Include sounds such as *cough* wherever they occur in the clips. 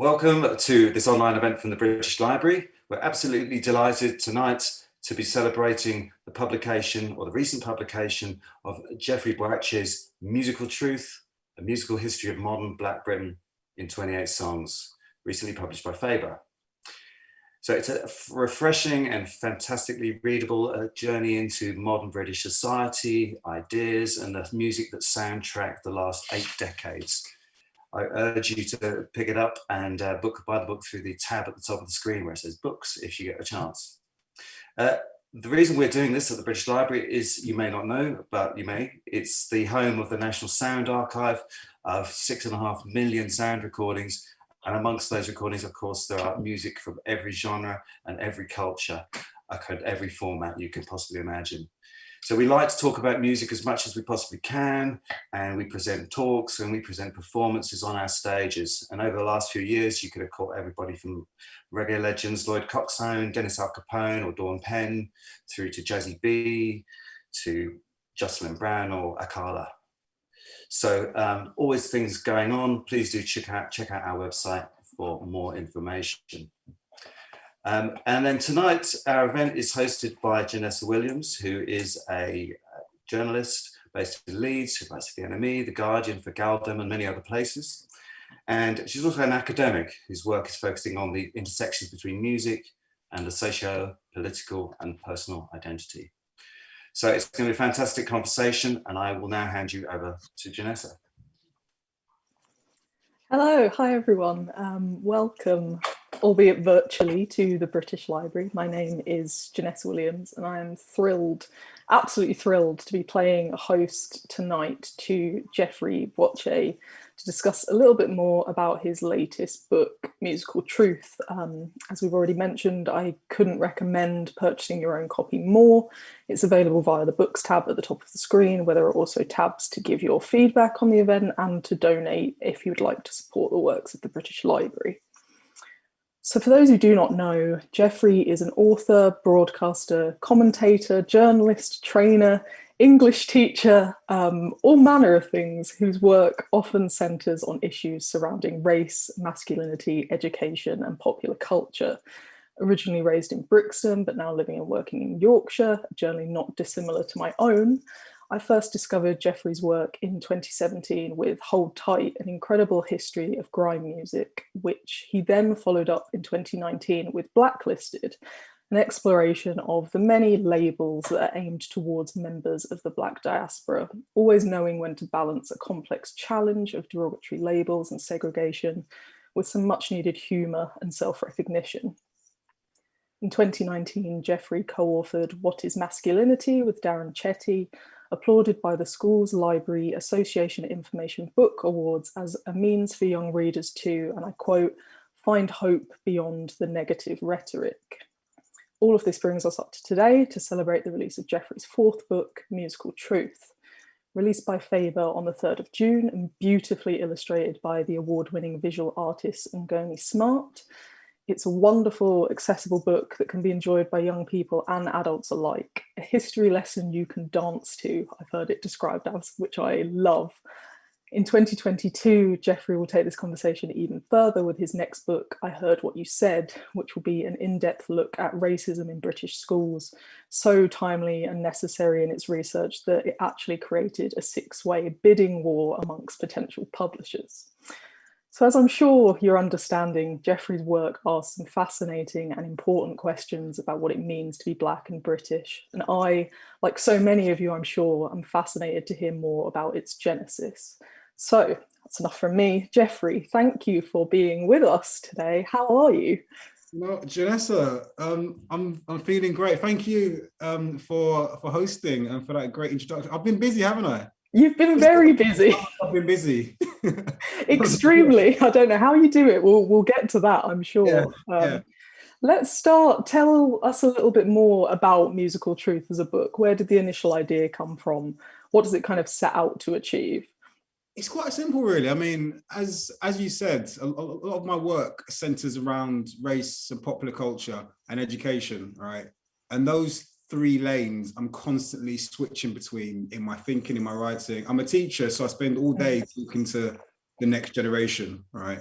Welcome to this online event from the British Library. We're absolutely delighted tonight to be celebrating the publication or the recent publication of Jeffrey Boakye's Musical Truth, A Musical History of Modern Black Britain in 28 Songs, recently published by Faber. So it's a refreshing and fantastically readable uh, journey into modern British society, ideas, and the music that soundtracked the last eight decades. I urge you to pick it up and uh, book buy the book through the tab at the top of the screen where it says books if you get a chance. Uh, the reason we're doing this at the British Library is, you may not know, but you may, it's the home of the National Sound Archive of six and a half million sound recordings and amongst those recordings, of course, there are music from every genre and every culture, every format you can possibly imagine. So we like to talk about music as much as we possibly can, and we present talks and we present performances on our stages. And over the last few years, you could have caught everybody from reggae legends Lloyd Coxsone, Dennis Alcapone or Dawn Penn, through to Jazzy B, to Jocelyn Brown or Akala. So um, always things going on. Please do check out, check out our website for more information. Um, and then tonight, our event is hosted by Jenessa Williams, who is a journalist based in Leeds, who writes for the NME, The Guardian, for gal-dem and many other places. And she's also an academic whose work is focusing on the intersections between music and the socio-political and personal identity. So it's going to be a fantastic conversation and I will now hand you over to Jenessa. Hello, hi everyone. Um, welcome, albeit virtually, to the British Library. My name is Jenessa Williams and I am thrilled, absolutely thrilled to be playing a host tonight to Jeffrey Boakye, to discuss a little bit more about his latest book, Musical Truth. Um, as we've already mentioned, I couldn't recommend purchasing your own copy more. It's available via the books tab at the top of the screen, where there are also tabs to give your feedback on the event and to donate if you would like to support the works of the British Library. So for those who do not know, Jeffrey is an author, broadcaster, commentator, journalist, trainer, English teacher, um, all manner of things whose work often centres on issues surrounding race, masculinity, education and popular culture. Originally raised in Brixton, but now living and working in Yorkshire, a journey not dissimilar to my own, I first discovered Jeffrey's work in 2017 with Hold Tight, an incredible history of grime music, which he then followed up in 2019 with Blacklisted, an exploration of the many labels that are aimed towards members of the Black diaspora, always knowing when to balance a complex challenge of derogatory labels and segregation with some much needed humour and self-recognition. In 2019, Jeffrey co-authored What is Masculinity with Darren Chetty, applauded by the Schools Library Association Information Book Awards as a means for young readers to, and I quote, find hope beyond the negative rhetoric. All of this brings us up to today to celebrate the release of Jeffrey's fourth book, Musical Truth, released by Faber on the 3rd of June and beautifully illustrated by the award-winning visual artist Ngadi Smart. It's a wonderful, accessible book that can be enjoyed by young people and adults alike. A history lesson you can dance to, I've heard it described as, which I love. In 2022, Jeffrey will take this conversation even further with his next book, I Heard What You Said, which will be an in-depth look at racism in British schools, so timely and necessary in its research that it actually created a six-way bidding war amongst potential publishers. So as I'm sure you're understanding, Jeffrey's work asks some fascinating and important questions about what it means to be Black and British. And I, like so many of you, I'm sure, am fascinated to hear more about its genesis. So that's enough from me. Jeffrey, thank you for being with us today. How are you? Well, Jenessa, um, I'm I'm feeling great. Thank you um, for for hosting and for that great introduction. I've been busy, haven't I? You've been very busy. I've been busy. *laughs* *laughs* Extremely. I don't know how you do it. We'll we'll get to that, I'm sure. Yeah, um, yeah. Let's start. Tell us a little bit more about Musical Truth as a book. Where did the initial idea come from? What does it kind of set out to achieve? It's quite simple, really. I mean, as as you said, a, a, lot of my work centers around race and popular culture and education, right? And those three lanes I'm constantly switching between in my thinking, in my writing. I'm a teacher, so I spend all day talking to the next generation, right?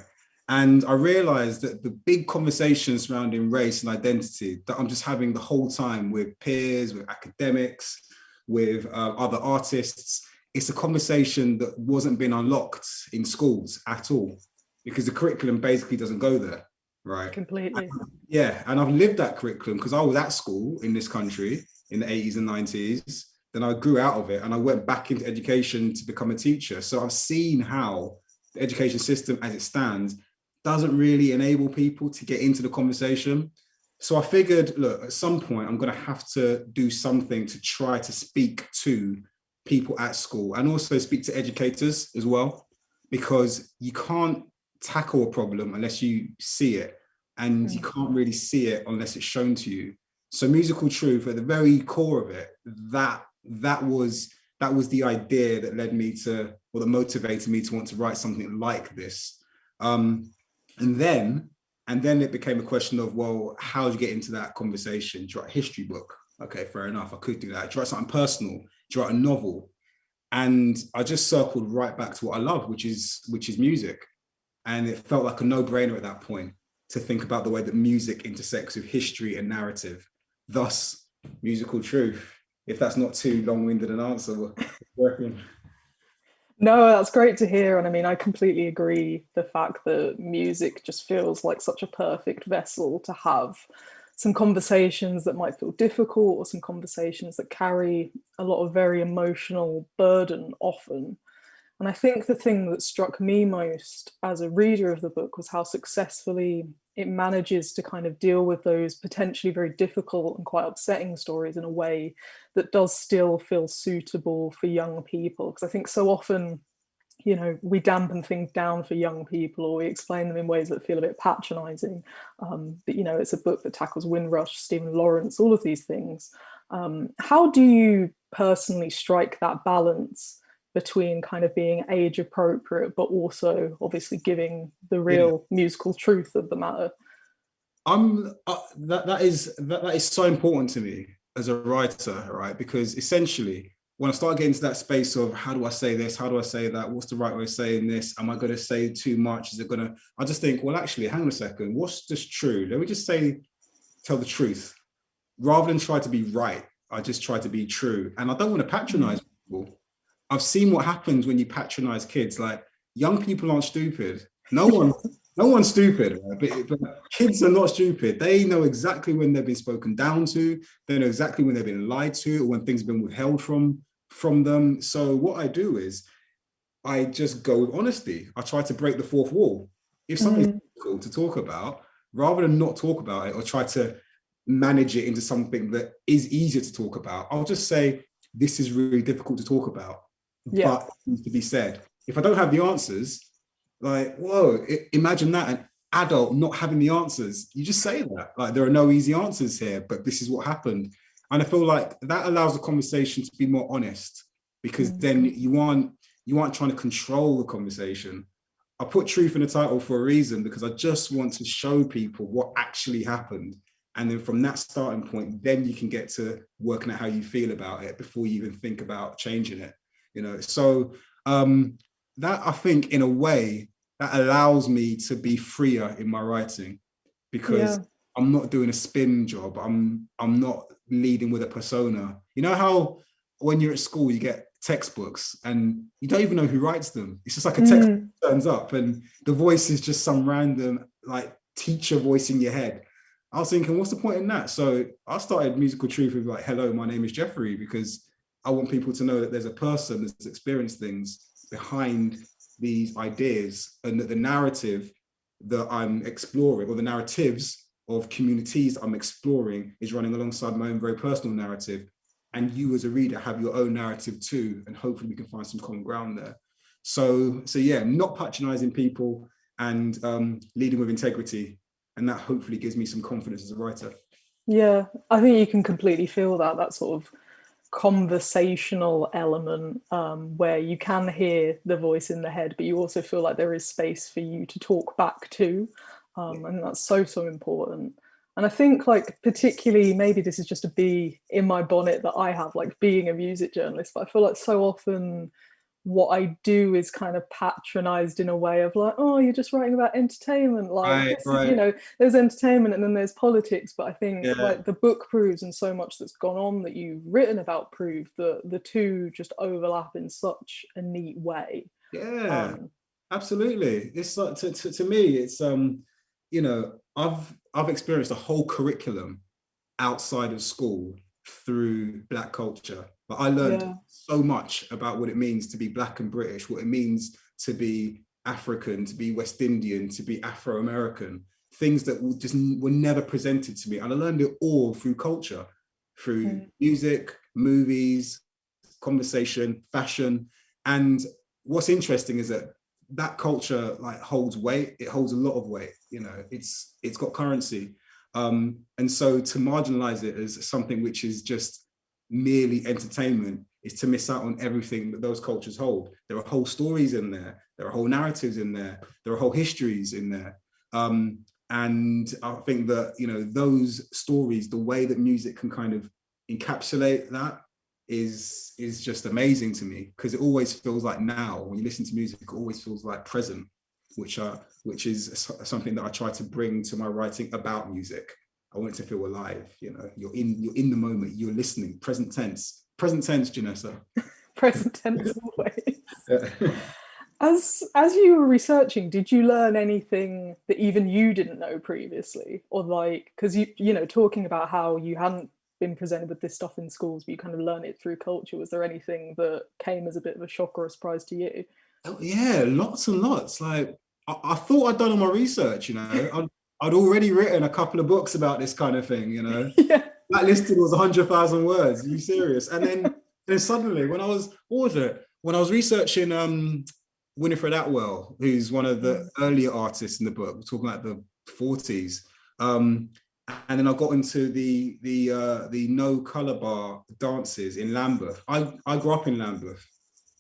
And I realized that the big conversations surrounding race and identity that I'm just having the whole time with peers, with academics, with uh, other artists, it's a conversation that wasn't being unlocked in schools at all because the curriculum basically doesn't go there, right? Completely. *laughs* Yeah, and I've lived that curriculum because I was at school in this country in the 80s and 90s. Then I grew out of it and I went back into education to become a teacher. So I've seen how the education system as it stands doesn't really enable people to get into the conversation. So I figured, look, at some point, I'm going to have to do something to try to speak to people at school and also speak to educators as well, because you can't tackle a problem unless you see it and you mm. can't really see it unless it's shown to you. So musical truth at the very core of it, that that was that was the idea that led me to or that motivated me to want to write something like this. Um, and then, and then it became a question of, well, how do you get into that conversation? Do you write a history book? Okay, fair enough. I could do that. Do you write something personal? Do you write a novel? And I just circled right back to what I love, which is which is music. And it felt like a no-brainer at that point to think about the way that music intersects with history and narrative, thus musical truth. If that's not too long-winded an answer, *laughs* working. No, that's great to hear. And I mean, I completely agree. The fact that music just feels like such a perfect vessel to have some conversations that might feel difficult or some conversations that carry a lot of very emotional burden often. And I think the thing that struck me most as a reader of the book was how successfully it manages to kind of deal with those potentially very difficult and quite upsetting stories in a way that does still feel suitable for young people. Because I think so often, you know, we dampen things down for young people or we explain them in ways that feel a bit patronizing. Um, but, you know, it's a book that tackles Windrush, Stephen Lawrence, all of these things. Um, how do you personally strike that balance between kind of being age appropriate, but also obviously giving the real yeah. musical truth of the matter. I'm uh, that that is that, that is so important to me as a writer, right? Because essentially, when I start getting to that space of how do I say this, how do I say that, what's the right way of saying this? Am I going to say too much? Is it going to? I just think, well, actually, hang on a second. What's just true? Let me just say, tell the truth, rather than try to be right. I just try to be true, and I don't want to patronize people. I've seen what happens when you patronize kids. Like young people aren't stupid. No one, no one's stupid, right? but, but, kids are not stupid. They know exactly when they've been spoken down to. They know exactly when they've been lied to or when things have been withheld from, from them. So what I do is I just go with honesty. I try to break the fourth wall. If something's mm difficult to talk about, rather than not talk about it or try to manage it into something that is easier to talk about, I'll just say, this is really difficult to talk about yeah. but needs to be said. If I don't have the answers, like, whoa, imagine that an adult not having the answers. You just say that, like, there are no easy answers here, but this is what happened. And I feel like that allows the conversation to be more honest because mm -hmm. then you aren't, you aren't trying to control the conversation. I put truth in the title for a reason because I just want to show people what actually happened. And then from that starting point, then you can get to working out how you feel about it before you even think about changing it you know? So um that i think in a way that allows me to be freer in my writing because yeah. i'm not doing a spin job. I'm i'm not leading with a persona. You know how when you're at school you get textbooks and you don't even know who writes them? It's just like a text mm. turns up and the voice is just some random like teacher voice in your head. I was thinking what's the point in that? So i started musical truth with like hello my name is jeffrey because I want people to know that there's a person that's experienced things behind these ideas and that the narrative that I'm exploring or the narratives of communities I'm exploring is running alongside my own very personal narrative. And you as a reader have your own narrative too, and hopefully we can find some common ground there. So, so yeah, not patronizing people and um, leading with integrity. And that hopefully gives me some confidence as a writer. Yeah, I think you can completely feel that, that sort of conversational element um, where you can hear the voice in the head, but you also feel like there is space for you to talk back to. Um, and that's so, so important. And I think like particularly, maybe this is just a bee in my bonnet that I have, like being a music journalist, but I feel like so often what I do is kind of patronized in a way of like, oh, you're just writing about entertainment. Like, Right, is- right. you know, there's entertainment and then there's politics. But I think Yeah. like the book proves and so much that's gone on that you've written about prove that the two just overlap in such a neat way. Yeah. Um, Absolutely. It's like to, to, to me, it's um, you know, I've I've experienced a whole curriculum outside of school through black culture. But I learned Yeah. so much about what it means to be black and British, what it means to be African, to be West Indian, to be Afro-American, things that just were never presented to me. And I learned it all through culture, through Mm. music, movies, conversation, fashion. And what's interesting is that that culture like holds weight it holds a lot of weight you know it's it's got currency um and so to marginalize it as something which is just merely entertainment is to miss out on everything that those cultures hold. There are whole stories in there. There are whole narratives in there. There are whole histories in there. Um and i think that you know those stories the way that music can kind of encapsulate that is is just amazing to me because it always feels like now when you listen to music it always feels like present which are which is something that I try to bring to my writing about music I want it to feel alive you know you're in you're in the moment you're listening present tense present tense Jenessa *laughs* present tense *laughs* always. As as you were researching, did you learn anything that even you didn't know previously, or like because you you know talking about how you hadn't been presented with this stuff in schools, but you kind of learn it through culture. Was there anything that came as a bit of a shock or a surprise to you? Oh, yeah, lots and lots. Like I, I thought I'd done all my research, you know. *laughs* I'd, already written a couple of books about this kind of thing, you know. *laughs* yeah, Blacklisted was hundred thousand words. Are you serious? And then, *laughs* then suddenly, when I was what was it? When I was researching um Winifred Atwell, who's one of the earlier artists in the book, we're talking about the forties. Um, and then I got into the the uh, the no color bar dances in Lambeth. I I grew up in Lambeth.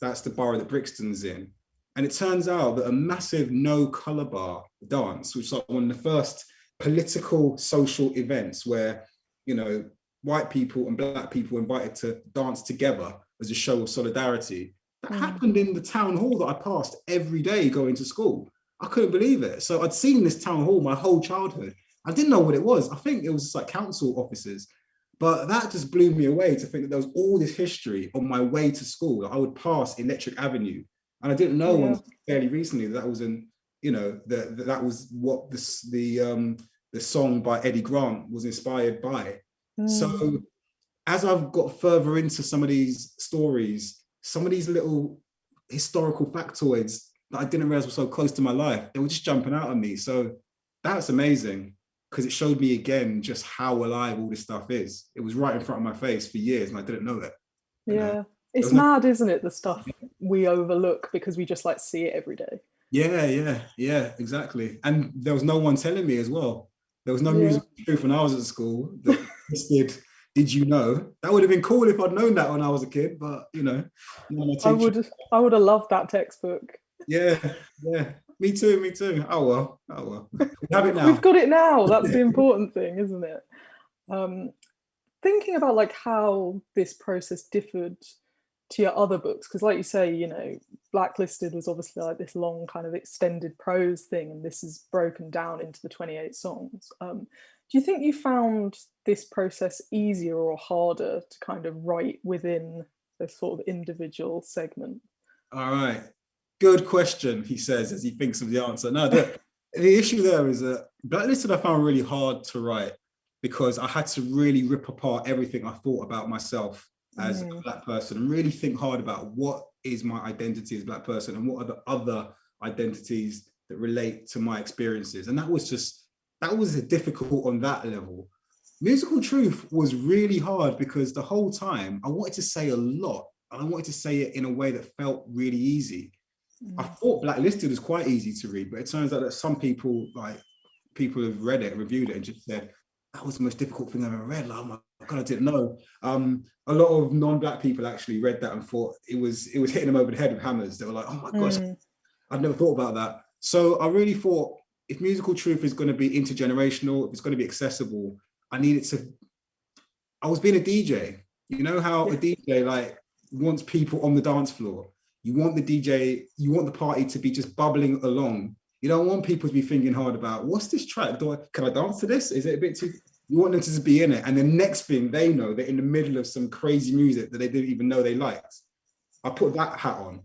That's the borough that Brixton's in. And it turns out that a massive no color bar dance, which is like one of the first political social events where, you know, white people and black people were invited to dance together as a show of solidarity. That Mm. happened in the town hall that I passed every day going to school. I couldn't believe it. So I'd seen this town hall my whole childhood. I didn't know what it was. I think it was just like council offices. But that just blew me away to think that there was all this history on my way to school. I would pass Electric Avenue, and I didn't know Yeah. until fairly recently that, that was an, you know, that that was what this the um the song by Eddie Grant was inspired by. Mm. So as I've got further into some of these stories, some of these little historical factoids that I didn't realize were so close to my life, they were just jumping out at me. So that's amazing because it showed me again just how alive all this stuff is. It was right in front of my face for years and I didn't know it. you know. It's mad, isn't it? The stuff we overlook because we just like see it every day. Yeah, yeah, yeah, exactly. And there was no one telling me as well. There was no Yeah. music truth when I was at school that listed, did you know? That would have been cool if I'd known that when I was a kid, but you know, I would I would have loved that textbook. Yeah, yeah. Me too, me too. Oh well, oh well. We have it now. We've got it now. That's the important thing, isn't it? Um, thinking about like how this process differed to your other books, because like you say, you know, Blacklisted was obviously like this long kind of extended prose thing, and this is broken down into the 28 songs. Um, do you think you found this process easier or harder to kind of write within a sort of individual segment? All right. Good question, he says as he thinks of the answer. No, the, the issue there is that Blacklisted I found really hard to write because I had to really rip apart everything I thought about myself as a Mm. black person and really think hard about what is my identity as a black person and what are the other identities that relate to my experiences. And that was just, that was difficult on that level. Musical Truth was really hard because the whole time I wanted to say a lot and I wanted to say it in a way that felt really easy. I Mm. thought Blacklisted was quite easy to read, but it turns out that some people, like people have read it, reviewed it, and just said that was the most difficult thing I've ever read. Like, oh my god, I didn't know. Um, a lot of non-black people actually read that and thought it was it was hitting them over the head with hammers. They were like, oh my gosh, Mm. I'd never thought about that. So I really thought if musical truth is going to be intergenerational, if it's going to be accessible, I needed to. I was being a DJ. You know how a DJ *laughs* like wants people on the dance floor. you want the DJ, you want the party to be just bubbling along. You don't want people to be thinking hard about what's this track? Do I, can I dance to this? Is it a bit too? You want them to just be in it. And the next thing they know, they're in the middle of some crazy music that they didn't even know they liked. I put that hat on.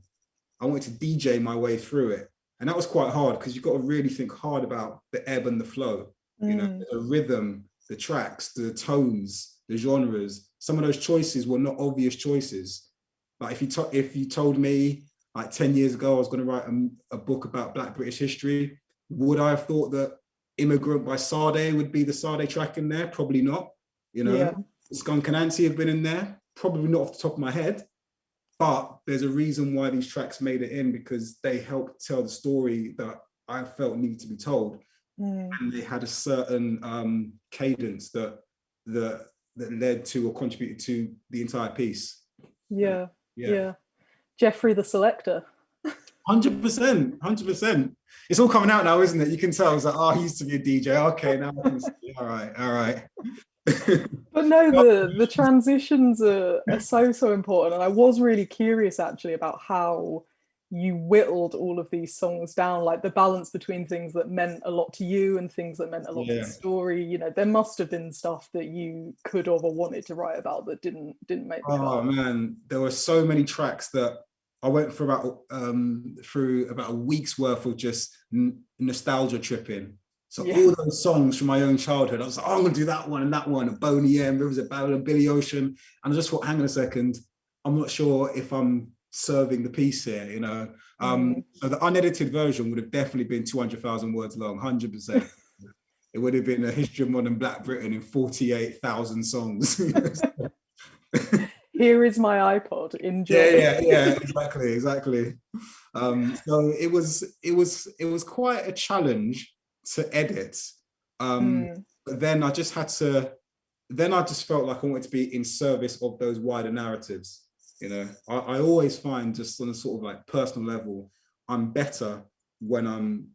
I wanted to DJ my way through it. And that was quite hard because you've got to really think hard about the ebb and the flow, mm. you know, mm. the rhythm, the tracks, the tones, the genres. Some of those choices were not obvious choices. Like if you if you told me like 10 years ago I was going to write a, a, book about Black British history, would I have thought that Immigrant by Sade would be the Sade track in there? Probably not. You know, yeah. Skunk Anansie have been in there, probably not off the top of my head. But there's a reason why these tracks made it in because they helped tell the story that I felt needed to be told. Mm. And they had a certain um, cadence that, that that led to or contributed to the entire piece. Yeah, yeah. yeah. Jeffrey the Selector. Hundred percent, hundred percent. It's all coming out now, isn't it? You can tell. It's like, oh, he used to be a DJ. Okay, now I can see. All right, all right. *laughs* but no, the the transitions are, are so so important, and I was really curious actually about how you whittled all of these songs down like the balance between things that meant a lot to you and things that meant a lot yeah. to the story you know there must have been stuff that you could have or wanted to write about that didn't didn't make oh man there were so many tracks that i went for about um through about a week's worth of just nostalgia tripping so yeah. all those songs from my own childhood, I was like, oh, I'm gonna do that one and that one, and Boney M, Rivers of Babylon, Billy Ocean. And I just thought, hang on a second, I'm not sure if I'm serving the piece here, you know. Um, mm. So the unedited version would have definitely been 200,000 words long, 100%. it would have been a history of modern Black Britain in 48,000 songs. *laughs* Here is my iPod. Enjoy. Yeah, yeah, yeah. Exactly, exactly. Um, so it was, it was, it was quite a challenge to edit. Um, mm. But then I just had to. Then I just felt like I wanted to be in service of those wider narratives. You know, I, I always find just on a sort of like personal level, I'm better when I'm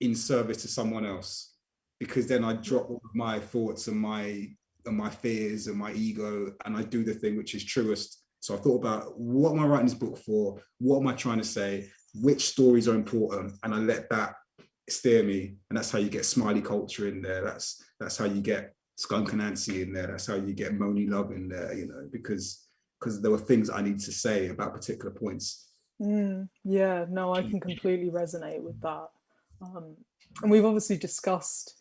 in service to someone else because then I drop my thoughts and my and my fears and my ego and I do the thing which is truest. So I thought about what am I writing this book for? What am I trying to say? Which stories are important? And I let that steer me. And that's how you get smiley culture in there. That's that's how you get skunk Anansie in there. That's how you get Monie Love in there, you know, because because there were things I need to say about particular points. Mm, yeah, no, I can completely resonate with that. Um, and we've obviously discussed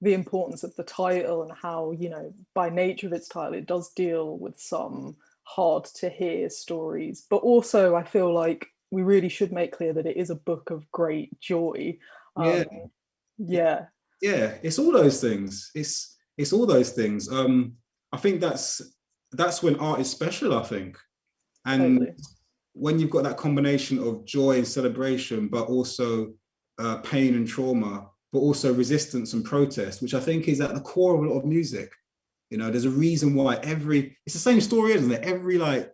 the importance of the title and how, you know, by nature of its title, it does deal with some hard to hear stories. But also, I feel like we really should make clear that it is a book of great joy. Um, yeah. Yeah. Yeah, it's all those things. It's it's all those things. Um, I think that's that's when art is special, I think. And totally. when you've got that combination of joy and celebration, but also uh, pain and trauma, but also resistance and protest, which I think is at the core of a lot of music. You know, there's a reason why every, it's the same story, isn't it? Every like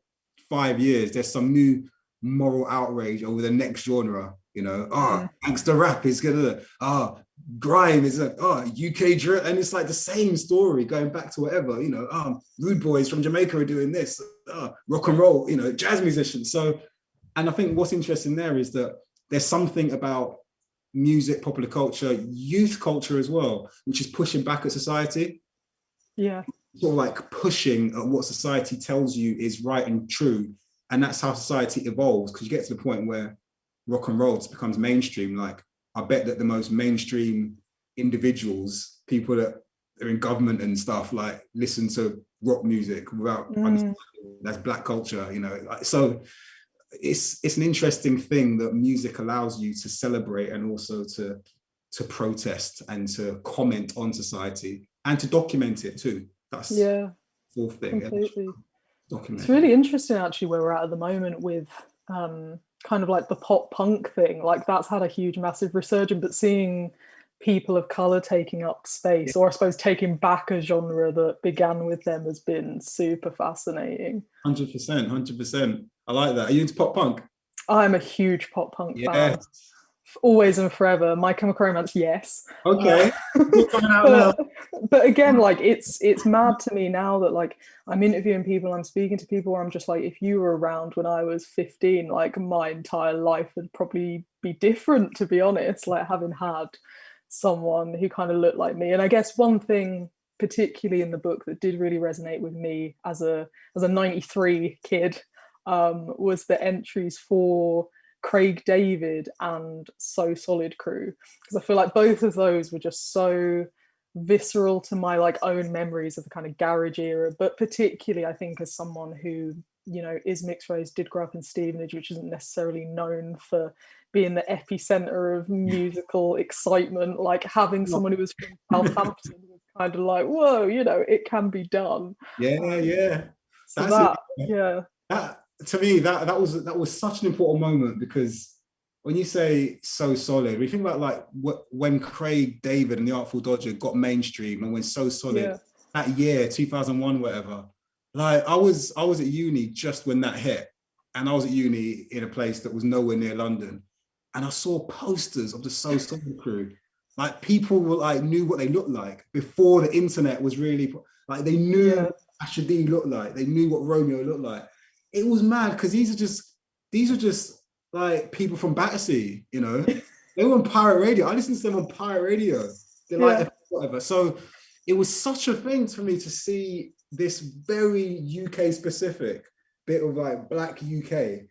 five years, there's some new moral outrage over the next genre you know ah oh, gangster rap is gonna ah oh, grime is like oh uk drill and it's like the same story going back to whatever you know um rude boys from jamaica are doing this oh, rock and roll you know jazz musicians so and i think what's interesting there is that there's something about music popular culture youth culture as well which is pushing back at society yeah sort of like pushing at what society tells you is right and true and that's how society evolves because you get to the point where rock and roll becomes mainstream, like I bet that the most mainstream individuals, people that are in government and stuff, like listen to rock music without mm. that's black culture, you know. So it's it's an interesting thing that music allows you to celebrate and also to to protest and to comment on society and to document it too. That's yeah fourth thing. Completely. It's really interesting actually where we're at at the moment with um kind of like the pop punk thing like that's had a huge massive resurgence but seeing people of color taking up space or i suppose taking back a genre that began with them has been super fascinating 100% 100% i like that are you into pop punk i'm a huge pop punk yes. fan always and forever. My Chemical Romance, yes. Okay. Uh, *laughs* *laughs* but, but again, like it's it's mad to me now that like I'm interviewing people, I'm speaking to people where I'm just like, if you were around when I was 15, like my entire life would probably be different, to be honest. Like having had someone who kind of looked like me. And I guess one thing particularly in the book that did really resonate with me as a as a 93 kid um, was the entries for Craig David and So Solid Crew because I feel like both of those were just so visceral to my like own memories of the kind of garage era but particularly I think as someone who you know is mixed race did grow up in Stevenage which isn't necessarily known for being the epicenter of *laughs* musical excitement like having someone who was from Southampton was kind of like whoa you know it can be done. Yeah um, yeah. so that, yeah. that to me that that was that was such an important moment because when you say so solid we think about like what when craig david and the artful dodger got mainstream and when so solid yeah. that year 2001 whatever like i was i was at uni just when that hit and i was at uni in a place that was nowhere near london and i saw posters of the *laughs* so solid crew like people were like knew what they looked like before the internet was really like they knew yeah. Looked like they knew what Romeo looked like it was mad because these are just these are just like people from Battersea, you know. *laughs* they were on pirate radio. I listened to them on pirate radio. They're yeah. like whatever. So it was such a thing for me to see this very UK specific bit of like black UK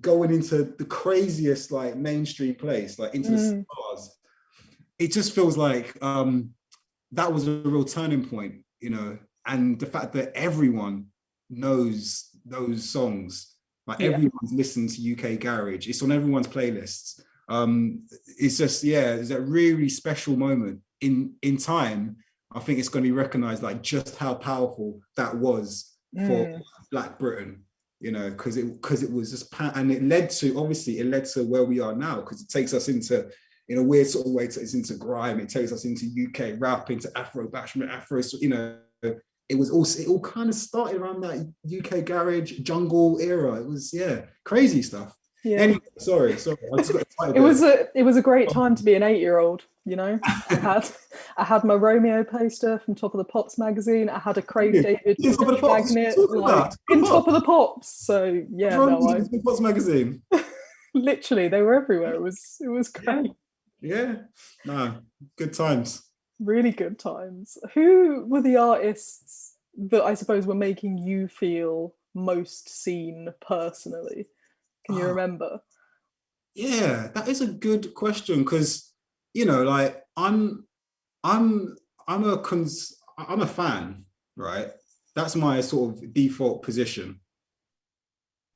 going into the craziest like mainstream place, like into mm. the stars. It just feels like um that was a real turning point, you know, and the fact that everyone knows those songs. Like yeah. everyone's listened to UK Garage. It's on everyone's playlists. Um, it's just, yeah, it's a really special moment in, in time. I think it's going to be recognized like just how powerful that was mm. for Black Britain, you know, because it because it was just and it led to obviously it led to where we are now because it takes us into in a weird sort of way, it's into grime, it takes us into UK rap, into Afro bashment, Afro, you know, it was also it all kind of started around that UK garage jungle era. It was yeah, crazy stuff. Yeah. Anyway, sorry, sorry. *laughs* it was a it was a great time to be an eight year old. You know, I *laughs* had I had my Romeo poster from Top of the Pops magazine. I had a Craig yeah. David magnet like, in Top of the Pops. So yeah, no, I, Top of the Pops magazine. *laughs* literally, they were everywhere. It was it was great. Yeah, no, good times really good times. Who were the artists that I suppose were making you feel most seen personally? Can you oh, remember? Yeah, that is a good question because you know, like I'm, I'm, I'm a cons, I'm a fan, right? That's my sort of default position.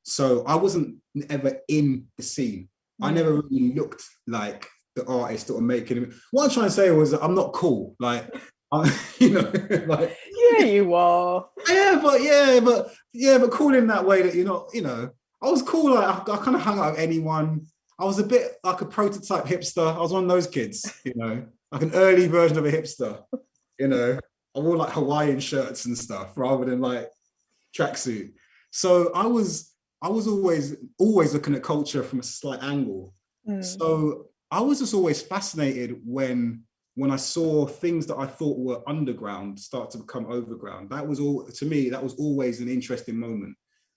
So I wasn't ever in the scene. Mm. I never really looked like the artists that were making it. What I'm trying to say was I'm not cool. Like, *laughs* I, you know, *laughs* like yeah, you are. *laughs* Yeah, but yeah, but yeah, but cool in that way that you're not. You know, I was cool. Like I, I kind of hung out with anyone. I was a bit like a prototype hipster. I was one of those kids. You know, like an early version of a hipster. You know, I wore like Hawaiian shirts and stuff rather than like tracksuit. So I was I was always always looking at culture from a slight angle. Mm. So I was just always fascinated when when I saw things that I thought were underground start to become overground. That was all to me, that was always an interesting moment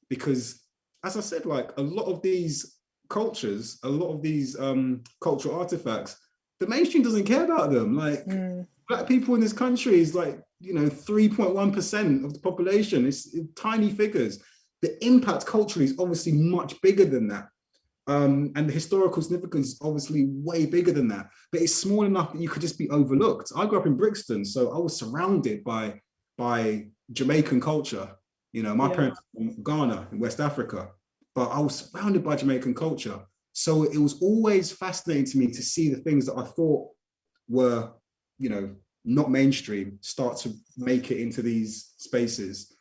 because as I said, like a lot of these cultures, a lot of these um, cultural artifacts, the mainstream doesn't care about them. Like mm. black people in this country is like, you know, 3.1% of the population. It's, it's tiny figures. The impact culturally is obviously much bigger than that. Um, and the historical significance is obviously way bigger than that, but it's small enough that you could just be overlooked. I grew up in Brixton, so I was surrounded by, by Jamaican culture. You know, my yeah. parents from Ghana in West Africa, but I was surrounded by Jamaican culture. So it was always fascinating to me to see the things that I thought were, you know, not mainstream start to make it into these spaces.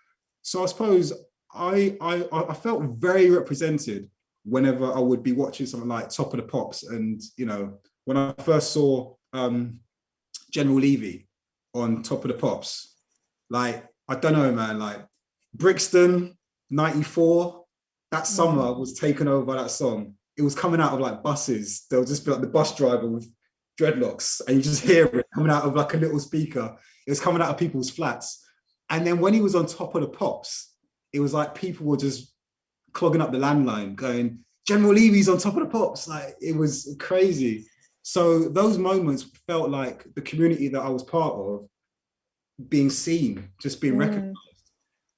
So I suppose I, I, I felt very represented whenever I would be watching something like Top of the Pops and, you know, when I first saw um, General Levy on Top of the Pops, like, I don't know, man, like Brixton, 94, that summer mm. was taken over by that song. it was coming out of like buses. There would just be like the bus driver with dreadlocks and you just hear it coming out of like a little speaker. It was coming out of people's flats. And then when he was on top of the pops, it was like people were just clogging up the landline going, General Levy's on top of the pops. Like it was crazy. So those moments felt like the community that I was part of being seen, just being mm. recognized.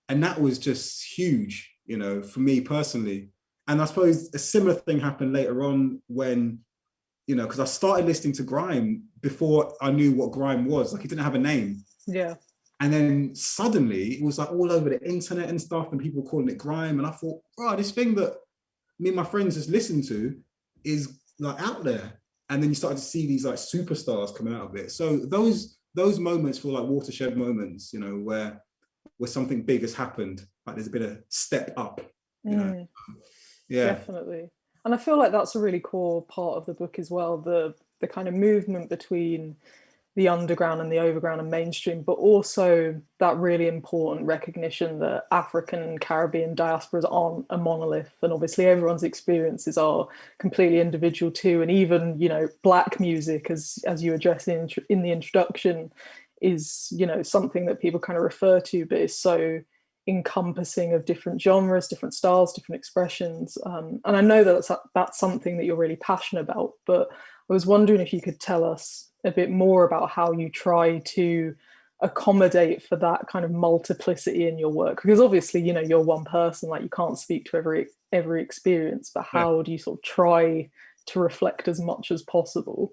And that was just huge, you know, for me personally. And I suppose a similar thing happened later on when, you know, because I started listening to grime before I knew what grime was. Like it didn't have a name. Yeah. And then suddenly it was like all over the internet and stuff and people calling it grime. And I thought, oh, this thing that me and my friends just listen to is like out there. And then you started to see these like superstars coming out of it. So those those moments feel like watershed moments, you know, where where something big has happened, like there's a bit of step up. You know? Mm yeah definitely and i feel like that's a really core part of the book as well the the kind of movement between the underground and the overground and mainstream, but also that really important recognition that African and Caribbean diasporas aren't a monolith. And obviously everyone's experiences are completely individual too. And even, you know, black music, as, as you address in, in the introduction, is, you know, something that people kind of refer to, but is so encompassing of different genres, different styles, different expressions. Um, and I know that that's, that's something that you're really passionate about, but I was wondering if you could tell us a bit more about how you try to accommodate for that kind of multiplicity in your work because obviously you know you're one person like you can't speak to every every experience but how yeah. do you sort of try to reflect as much as possible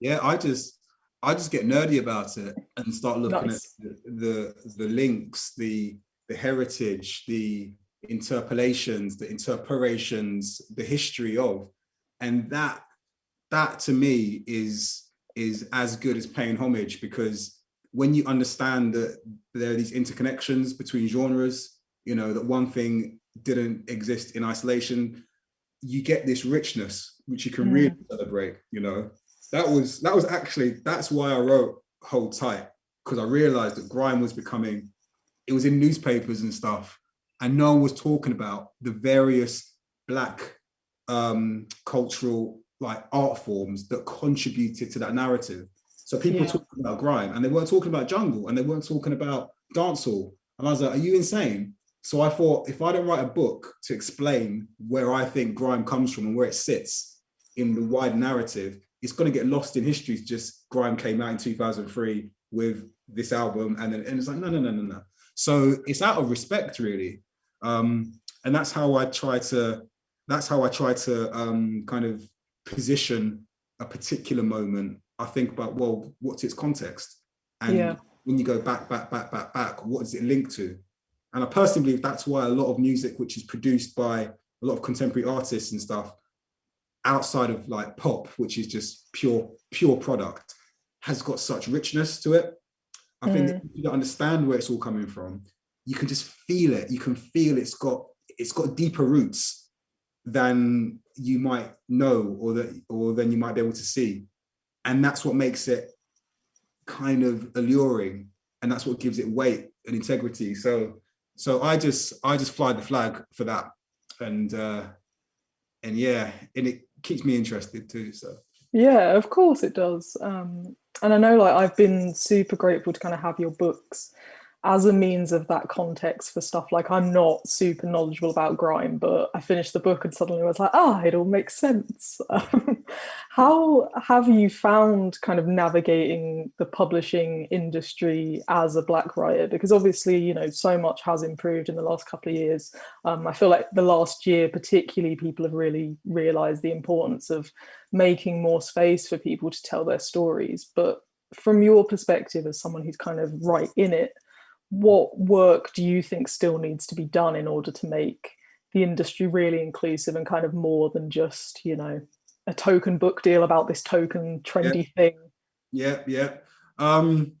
yeah i just i just get nerdy about it and start looking nice. at the, the the links the the heritage, the interpolations, the interpolations, the history of, and that that to me is is as good as paying homage because when you understand that there are these interconnections between genres, you know, that one thing didn't exist in isolation, you get this richness which you can mm. really celebrate, you know. That was that was actually that's why I wrote Hold Tight, because I realized that grime was becoming it was in newspapers and stuff, and no one was talking about the various black um, cultural like art forms that contributed to that narrative. So people yeah. talking about grime and they weren't talking about jungle and they weren't talking about dancehall. And I was like, are you insane? So I thought if I don't write a book to explain where I think grime comes from and where it sits in the wide narrative, it's going to get lost in history. It's Just grime came out in 2003 with this album and then and it's like, no, no, no, no, no. So it's out of respect, really. Um, and that's how I try to, that's how I try to um, kind of position a particular moment. I think about, well, what's its context? And yeah. when you go back, back, back, back, back, what is it linked to? And I personally believe that's why a lot of music, which is produced by a lot of contemporary artists and stuff, outside of like pop, which is just pure, pure product, has got such richness to it. I mm. think if you understand where it's all coming from, you can just feel it. You can feel it's got it's got deeper roots than you might know or that or than you might be able to see. And that's what makes it kind of alluring and that's what gives it weight and integrity. So so I just I just fly the flag for that. And uh and yeah, and it keeps me interested too. So yeah, of course it does. Um and I know like I've been super grateful to kind of have your books as a means of that context for stuff like I'm not super knowledgeable about grime, but I finished the book and suddenly was like, ah, it all makes sense. *laughs* Um, how have you found kind of navigating the publishing industry as a black writer? Because obviously, you know, so much has improved in the last couple of years. Um, I feel like the last year, particularly, people have really realized the importance of making more space for people to tell their stories. But from your perspective as someone who's kind of right in it, what work do you think still needs to be done in order to make the industry really inclusive and kind of more than just, you know, a token book deal about this token trendy yeah. thing? Yeah, yeah. Um,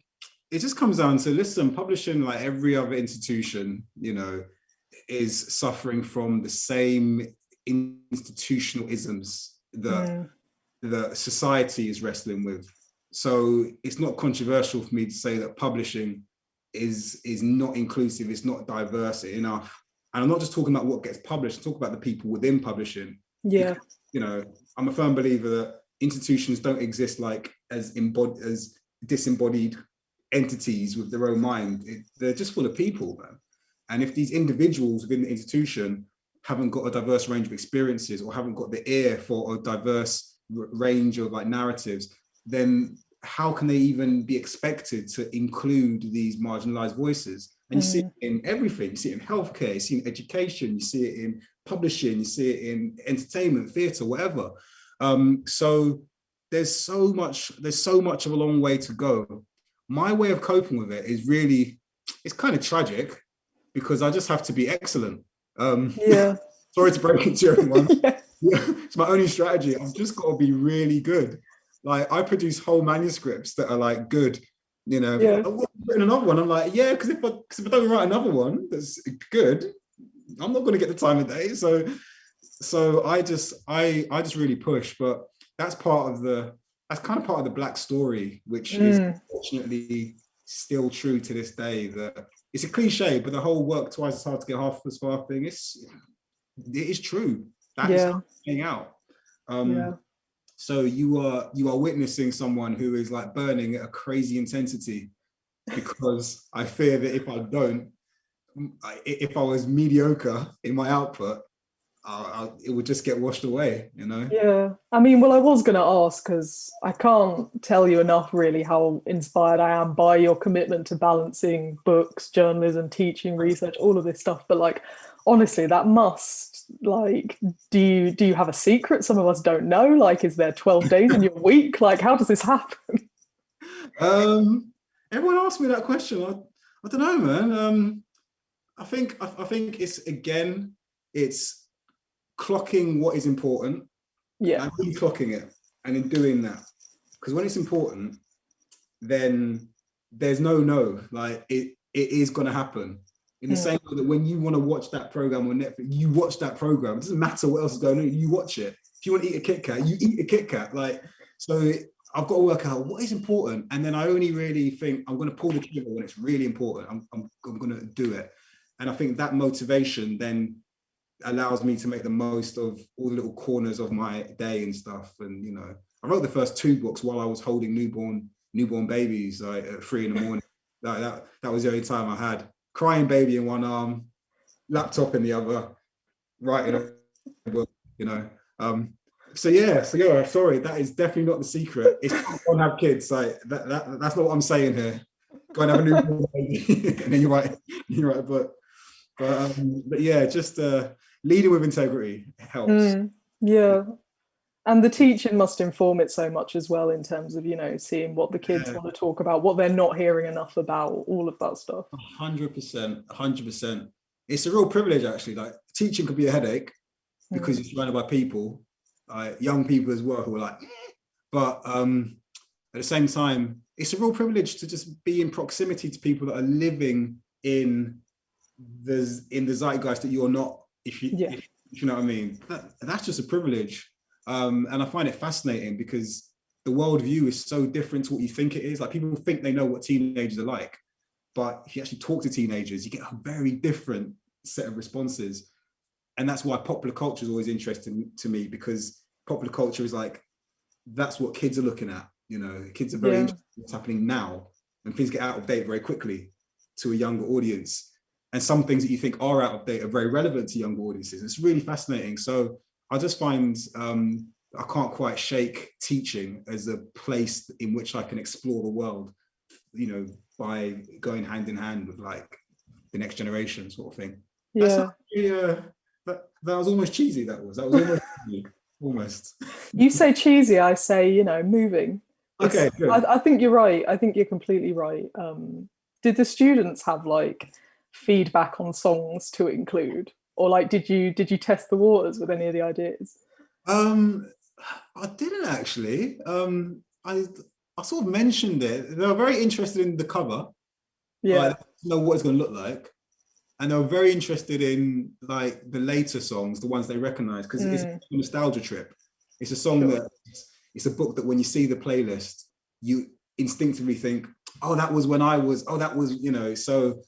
it just comes down to, listen, publishing like every other institution, you know, is suffering from the same institutional isms that mm. the society is wrestling with. So it's not controversial for me to say that publishing is is not inclusive, it's not diverse enough. And I'm not just talking about what gets published, talk about the people within publishing. Yeah. Because, you know, I'm a firm believer that institutions don't exist like as embodied as disembodied entities with their own mind. It, they're just full of people, man. And if these individuals within the institution haven't got a diverse range of experiences or haven't got the ear for a diverse range of like narratives, then how can they even be expected to include these marginalized voices? And you mm. see it in everything. You see it in healthcare, you see it in education, you see it in publishing, you see it in entertainment, theatre, whatever. Um, so there's so much, there's so much of a long way to go. My way of coping with it is really, it's kind of tragic because I just have to be excellent. Um, yeah. *laughs* sorry to break it to everyone. yeah. *laughs* it's my only strategy. I've just got to be really good. Like I produce whole manuscripts that are like good, you know. Yeah. I've written another one. I'm like, yeah, because if I cause if I don't write another one that's good, I'm not going to get the time of day. So, so I just I I just really push. But that's part of the that's kind of part of the black story, which mm. is unfortunately still true to this day. That it's a cliche, but the whole work twice as hard to get half as far thing is it is true. That yeah. is playing out. Um, yeah. So you are you are witnessing someone who is like burning at a crazy intensity because I fear that if I don't, if I was mediocre in my output, uh, it would just get washed away, you know? Yeah. I mean, well, I was going to ask because I can't tell you enough really how inspired I am by your commitment to balancing books, journalism, teaching, research, all of this stuff. But like, honestly, that must like, do you, do you have a secret? Some of us don't know. Like, is there 12 days in your *laughs* week? Like, how does this happen? Um, everyone asks me that question. I, I don't know, man. Um, I think, I, I think it's, again, it's clocking what is important yeah and clocking it and in doing that because when it's important then there's no no like it it is going to happen in the yeah. same way that when you want to watch that program on netflix you watch that program it doesn't matter what else is going on you watch it if you want to eat a kit kat you eat a kit kat like so i've got to work out what is important and then i only really think i'm going to pull the trigger when it's really important i'm, I'm, I'm going to do it and i think that motivation then allows me to make the most of all the little corners of my day and stuff. And, you know, I wrote the first two books while I was holding newborn newborn babies like at three in the morning. *laughs* that, that, that was the only time I had. Crying baby in one arm, laptop in the other, writing a book, you know. Um, so yeah, so yeah, sorry, that is definitely not the secret. It's don't have kids, like that, that that's not what I'm saying here. Go and have a new *laughs* baby *laughs* and then you write *laughs* you write a book. But um, but yeah, just uh leading with integrity helps. Mm, yeah. And the teaching must inform it so much as well in terms of, you know, seeing what the kids yeah. want to talk about, what they're not hearing enough about, all of that stuff. 100%, 100%. It's a real privilege, actually. Like, teaching could be a headache because mm. you're surrounded by people, uh, young people as well, who are like, but um, at the same time, it's a real privilege to just be in proximity to people that are living in the, in the zeitgeist that you're not if you, yeah. if, if you know what I mean. That, that's just a privilege. Um, and I find it fascinating because the worldview is so different to what you think it is. Like people think they know what teenagers are like, but if you actually talk to teenagers, you get a very different set of responses. And that's why popular culture is always interesting to me because popular culture is like, that's what kids are looking at. You know, kids are very yeah. interested in what's happening now and things get out of date very quickly to a younger audience and some things that you think are out of date are very relevant to younger audiences. It's really fascinating. So I just find um, I can't quite shake teaching as a place in which I can explore the world, you know, by going hand in hand with like the next generation sort of thing. Yeah. uh, that, that was almost cheesy, that was. That was almost *laughs* cheesy, almost. You say cheesy, I say, you know, moving. okay, I, I, think you're right. I think you're completely right. Um, did the students have like feedback on songs to include or like did you did you test the waters with any of the ideas? Um i didn't actually. Um i i sort of mentioned it. They were very interested in the cover. Yeah. Like, know what it's going to look like. And they were very interested in like the later songs the ones they recognize because mm. it's a nostalgia trip. It's a song sure. that it's a book that when you see the playlist you instinctively think oh that was when i was oh that was you know. So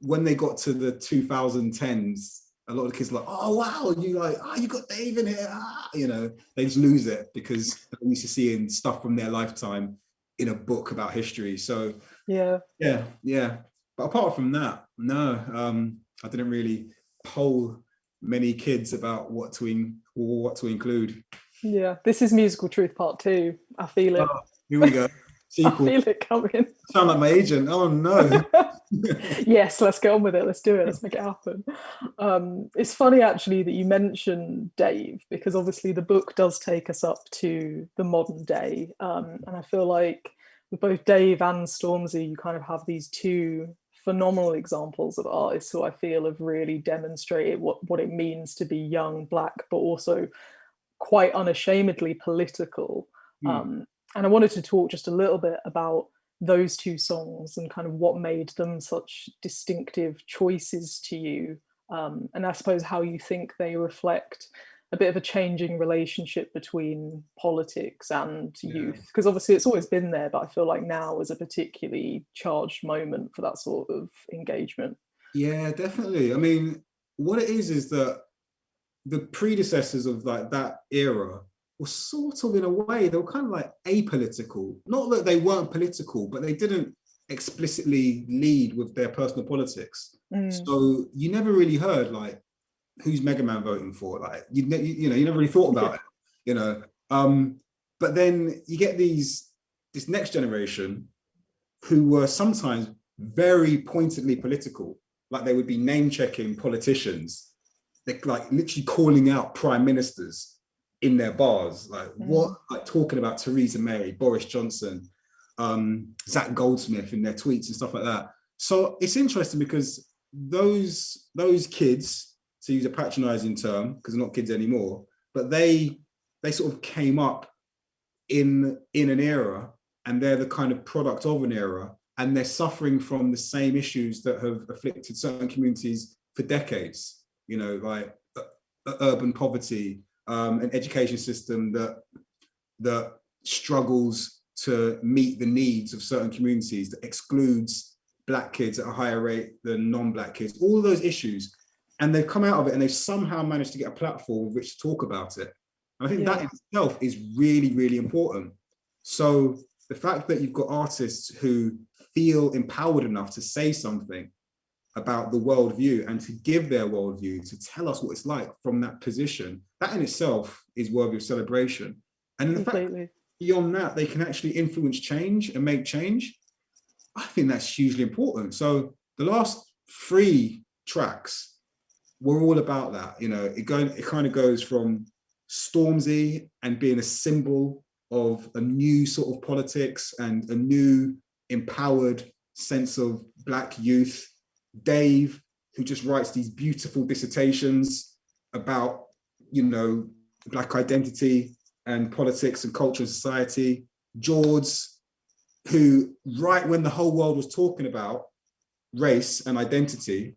when they got to the 2010s, a lot of the kids are like, oh wow, and you like, oh, you got Dave in here, ah, you know, they just lose it because *laughs* they're used to seeing stuff from their lifetime in a book about history. So yeah, yeah, yeah. But apart from that, no, um, I didn't really poll many kids about what to in, what to include. Yeah, this is musical truth part two. I feel it. Oh, here we go. *laughs* I feel it coming. Sound like my agent. Oh no. *laughs* yes, let's get on with it. Let's do it. Let's make it happen. Um, it's funny actually that you mentioned Dave because obviously the book does take us up to the modern day, um, and I feel like with both Dave and Stormzy, you kind of have these two phenomenal examples of artists who I feel have really demonstrated what what it means to be young, black, but also quite unashamedly political. Mm. Um, and I wanted to talk just a little bit about those two songs and kind of what made them such distinctive choices to you. Um, and I suppose how you think they reflect a bit of a changing relationship between politics and yeah. youth because obviously it's always been there but i feel like now is a particularly charged moment for that sort of engagement yeah definitely i mean what it is is that the predecessors of like that era were sort of in a way, they were kind of like apolitical. Not that they weren't political, but they didn't explicitly lead with their personal politics. Mm. So you never really heard like, who's Mega Man voting for? Like, you, you know, you never really thought about it, you know. Um, but then you get these, this next generation who were sometimes very pointedly political, like they would be name checking politicians, they're like literally calling out prime ministers in their bars, like mm. what, like talking about Theresa May, Boris Johnson, um, Zac Goldsmith in their tweets and stuff like that. So it's interesting because those those kids, to use a patronizing term, because they're not kids anymore, but they they sort of came up in in an era and they're the kind of product of an era and they're suffering from the same issues that have afflicted certain communities for decades, you know, like uh urban poverty, um, an education system that that struggles to meet the needs of certain communities that excludes black kids at a higher rate than non-black kids all those issues. And they've come out of it and they've somehow managed to get a platform with which to talk about it. And i think yeah. that in itself is really really important. So the fact that you've got artists who feel empowered enough to say something about the worldview and to give their worldview, to tell us what it's like from that position, that in itself is worthy of celebration. And in fact, beyond that, they can actually influence change and make change. I think that's hugely important. So the last three tracks were all about that. You know, it going, it kind of goes from Stormzy and being a symbol of a new sort of politics and a new empowered sense of black youth Dave, who just writes these beautiful dissertations about, you know, Black identity and politics and culture and society. Jords, who right when the whole world was talking about race and identity,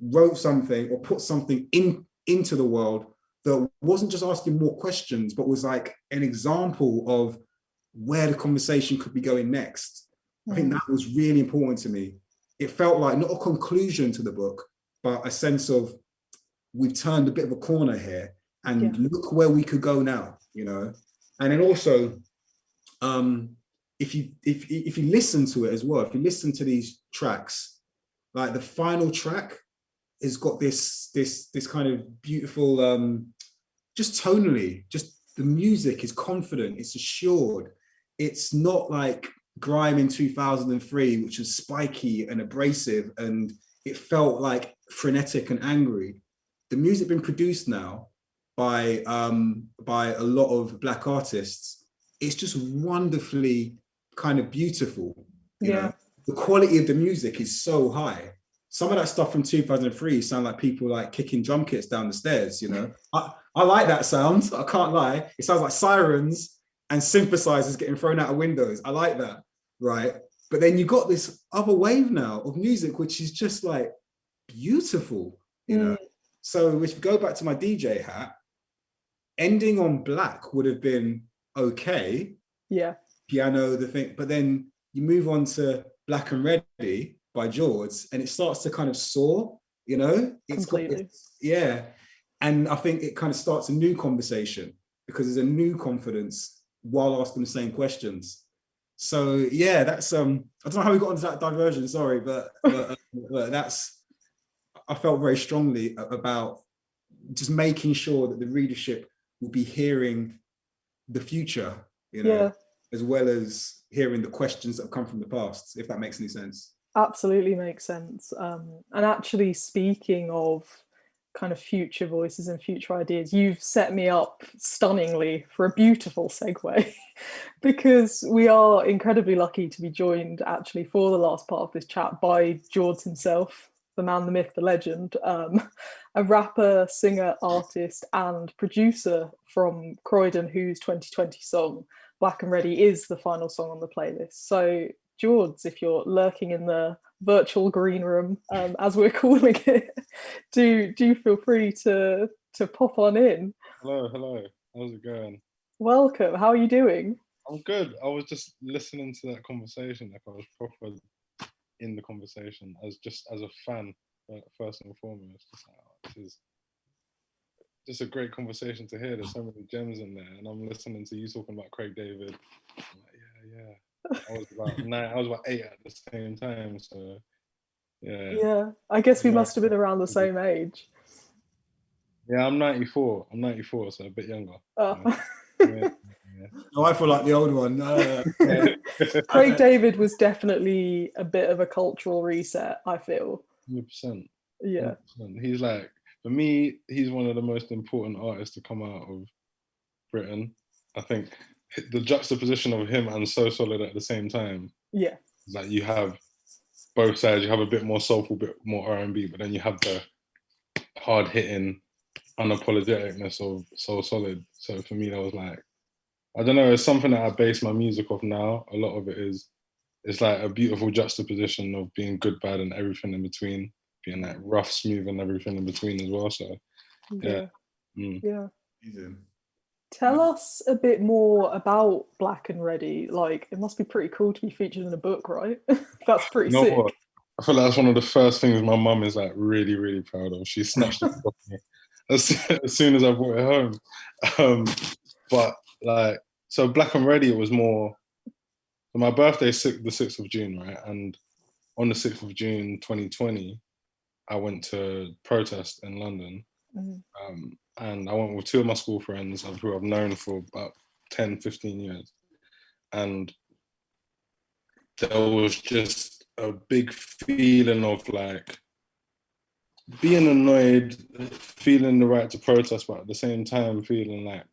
wrote something or put something in into the world that wasn't just asking more questions, but was like an example of where the conversation could be going next. Mm. I think mm. that was really important to me it felt like not a conclusion to the book, but a sense of we've turned a bit of a corner here and yeah. look where we could go now, you know? And then also, um, if you if if you listen to it as well, if you listen to these tracks, like the final track has got this this this kind of beautiful um just tonally, just the music is confident, it's assured. It's not like grime in 2003 which was spiky and abrasive and it felt like frenetic and angry. The music being produced now by um by a lot of black artists. It's just wonderfully kind of beautiful you yeah. know the quality of the music is so high. Some of that stuff from 2003 sound like people like kicking drum kits down the stairs you know? *laughs* I, I like that sound *laughs* i can't lie. It sounds like sirens and synthesizers getting thrown out of windows. I like that right? But then you got this other wave now of music, which is just like beautiful, you mm. know? So if you go back to my DJ hat, ending on black would have been okay. Yeah. Piano, the thing, but then you move on to Black and Ready by Jords and it starts to kind of soar. you know, it's got, it's, yeah. And I think it kind of starts a new conversation because there's a new confidence while asking the same questions. So yeah, that's um, I don't know how we got into that diversion. Sorry, but but, uh, but that's I felt very strongly about just making sure that the readership will be hearing the future, you know, Yeah, as well as hearing the questions that have come from the past, if that makes any sense. absolutely makes sense. Um, and actually, speaking of kind of future voices and future ideas, you've set me up stunningly for a beautiful segue *laughs* because we are incredibly lucky to be joined actually for the last part of this chat by Jords himself, the man, the myth, the legend, um, *laughs* a rapper, singer, artist, and producer from Croydon, whose 2020 song Black and Ready is the final song on the playlist. So, Jords, if you're lurking in the virtual green room, um, as we're *laughs* calling it, do do feel free to to pop on in. Hello, hello. How's it going? Welcome. How are you doing? I'm good. I was just listening to that conversation, like I was proper in the conversation as just as a fan, uh, first and foremost. Just like, oh, this is just a great conversation to hear. There's so many gems in there, and I'm listening to you talking about Craig David. Like, yeah, yeah. I was about nine. I was about eight at the same time, so yeah. Yeah, I guess we Yeah. must have been around the same age. Yeah, I'm 94. I'm 94, so a bit younger. Oh. Yeah, *laughs* No, I feel like the old one. Uh, *laughs* yeah. Craig David was definitely a bit of a cultural reset, I feel. 100%. Yeah. 100%. He's like, for me, he's one of the most important artists to come out of Britain. I think the juxtaposition of him and So Solid at the same time, Yeah. like you have both sides. You have a bit more soulful, bit more R and B, but then you have the hard hitting, unapologeticness of So Solid. So for me, that was like, I don't know. It's something that I base my music off now. A lot of it is, it's like a beautiful juxtaposition of being good, bad, and everything in between. Being like rough, smooth, and everything in between as well. So Yeah. mm. Yeah. Tell us a bit more about Black and Ready. Like, it must be pretty cool to be featured in a book, right? *laughs* That's pretty You know sick. what? I feel like that's one of the first things my mum is like really, really proud of. She snatched it off me *laughs* as, as soon as I brought it home. Um, but like, so Black and Ready was more. My birthday is the sixth of June, right? And on the sixth of June, 2020, I went to protest in London, Mhm. um, and I went with two of my school friends who I've known for about 10, 15 years, and there was just a big feeling of like being annoyed, feeling the right to protest, but at the same time feeling like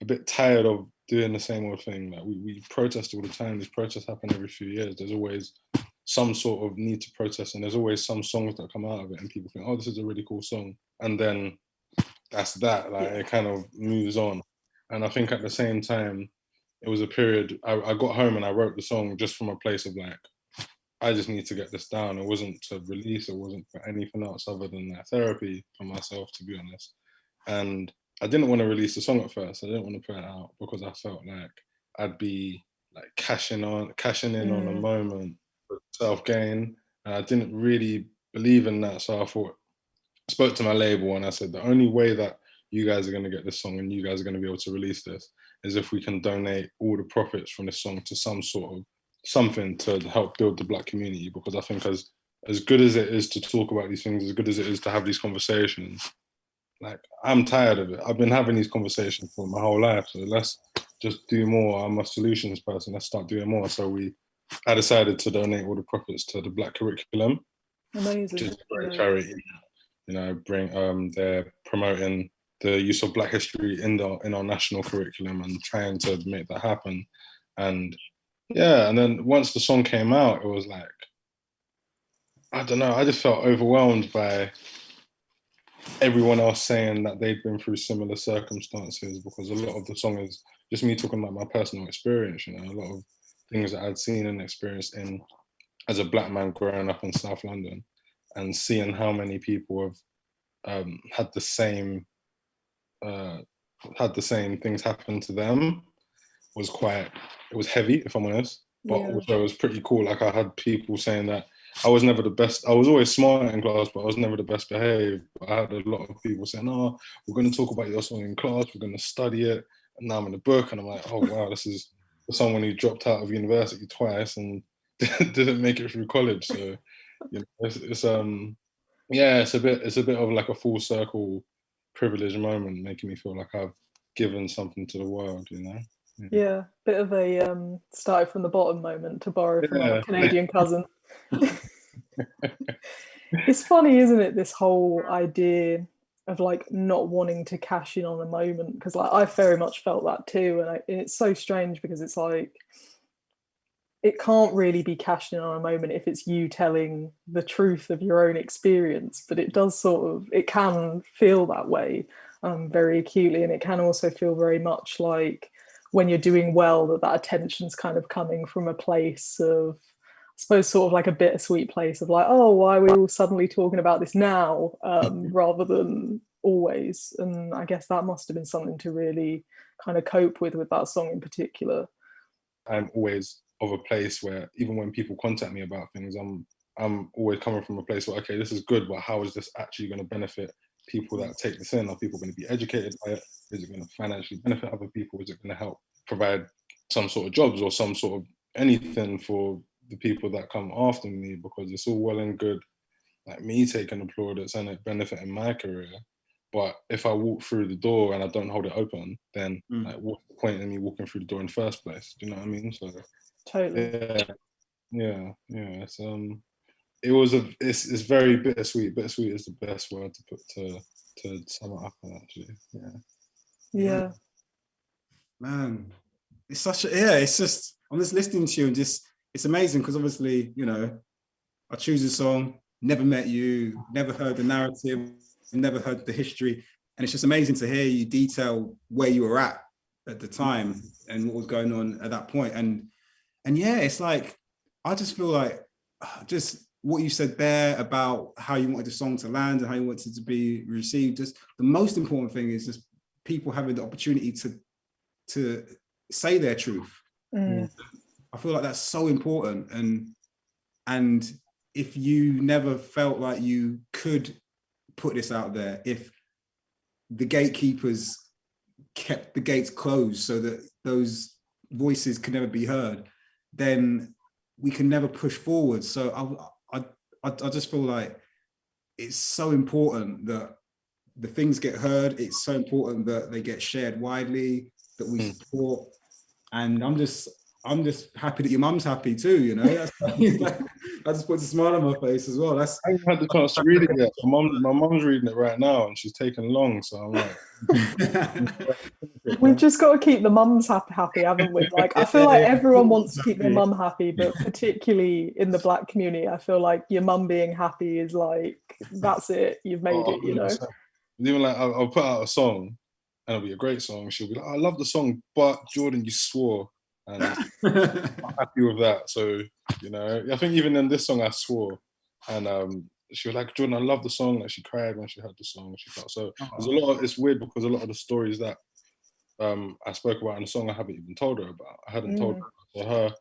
a bit tired of doing the same old thing. Like we, we protest all the time. These protests happen every few years. There's always some sort of need to protest, and there's always some songs that come out of it, and people think, "Oh, this is a really cool song," and then that's that. Like it kind of moves on. And I think at the same time, it was a period. I, I got home and I wrote the song just from a place of like, I just need to get this down. It wasn't to release. It wasn't for anything else other than that therapy for myself, to be honest. And I didn't want to release the song at first. I didn't want to put it out because I felt like I'd be like cashing on, cashing in on a Mm. moment self gain, and I didn't really believe in that. So I thought, I spoke to my label and I said, the only way that you guys are going to get this song and you guys are going to be able to release this is if we can donate all the profits from this song to some sort of something to help build the black community because I think as as good as it is to talk about these things, as good as it is to have these conversations, like I'm tired of it. I've been having these conversations for my whole life. So let's just do more. I'm a solutions person. Let's start doing more. So we I decided to donate all the profits to the black curriculum, which is a great charity. You know, bring um they're promoting the use of black history in the in our national curriculum and trying to make that happen. And yeah, and then once the song came out, it was like I don't know, I just felt overwhelmed by everyone else saying that they'd been through similar circumstances because a lot of the song is just me talking about my personal experience, you know, a lot of things that I'd seen and experienced in as a black man growing up in South London and seeing how many people have um, had the same uh, had the same things happen to them was quite it was heavy if I'm honest but Yeah. also it was pretty cool like I had people saying that I was never the best. I was always smart in class, but I was never the best behaved. I had a lot of people saying, "Oh, we're going to talk about your song in class. We're going to study it." And now I'm in the book, and I'm like, "Oh wow, this is someone who dropped out of university twice and *laughs* didn't make it through college." So, you know, it's, it's um, yeah, it's a bit, it's a bit of like a full circle privileged moment, making me feel like I've given something to the world. You know. Yeah, bit of a um, started from the bottom moment to borrow from yeah. Canadian *laughs* cousin. *laughs* it's funny, isn't it? This whole idea of like not wanting to cash in on a moment because like I very much felt that too, and, I, and it's so strange because it's like it can't really be cashed in on a moment if it's you telling the truth of your own experience, but it does sort of it can feel that way um, very acutely, and it can also feel very much like when you're doing well that that attention's kind of coming from a place of suppose sort of like a bittersweet place of like oh why are we all suddenly talking about this now um, *laughs* rather than always and I guess that must have been something to really kind of cope with with that song in particular. I'm always of a place where even when people contact me about things I'm I'm always coming from a place where okay this is good but how is this actually going to benefit people that take this in? Are people going to be educated by it? Is it going to financially benefit other people? Is it going to help provide some sort of jobs or some sort of anything for the people that come after me? Because it's all well and good, like me taking the plaudits and it benefiting my career. But if I walk through the door and I don't hold it open, then mm. like, what's the point in me walking through the door in the first place? Do you know what I mean? So totally. Yeah, yeah, yeah. It's um, it was a. It's it's very bittersweet. Bittersweet is the best word to put to to sum it up actually. Yeah. Yeah. Man, it's such a yeah. It's just I'm just listening to you and just it's amazing because obviously you know I choose a song, never met you, never heard the narrative, never heard the history, and it's just amazing to hear you detail where you were at at the time and what was going on at that point. And and yeah, it's like I just feel like *sighs* just what you said there about how you wanted the song to land and how you wanted it to be received. Just the most important thing is just people having the opportunity to to say their truth. Mm. I feel like that's so important. And and if you never felt like you could put this out there, if the gatekeepers kept the gates closed so that those voices can never be heard, then we can never push forward. So I, I, I just feel like it's so important that the things get heard. It's so important that they get shared widely, that we hmm. support. And I'm just, I'm just happy that your mum's happy too. You know, That's, *laughs* that just puts a smile on my face as well. That's I haven't had the chance to read it yet. My mum, my mum's reading it right now, and she's taking long. So I'm like, we've just got to keep the mums happy, happy, haven't we? Like, I feel like everyone wants to keep their mum happy, but particularly in the black community, I feel like your mum being happy is like that's it. You've made oh, it. You know. Oh, Even like I'll, I'll put out a song, and it'll be a great song. She'll be like, oh, "I love the song, but Jordan, you swore." And *laughs* I'm happy with that. So you know, I think even in this song I swore, and um, she was like, Jordan, I love the song. Like she cried when she heard the song. She felt so. There's a lot. Of, it's weird because a lot of the stories that um, I spoke about in the song I haven't even told her about. I hadn't mm. told her. So her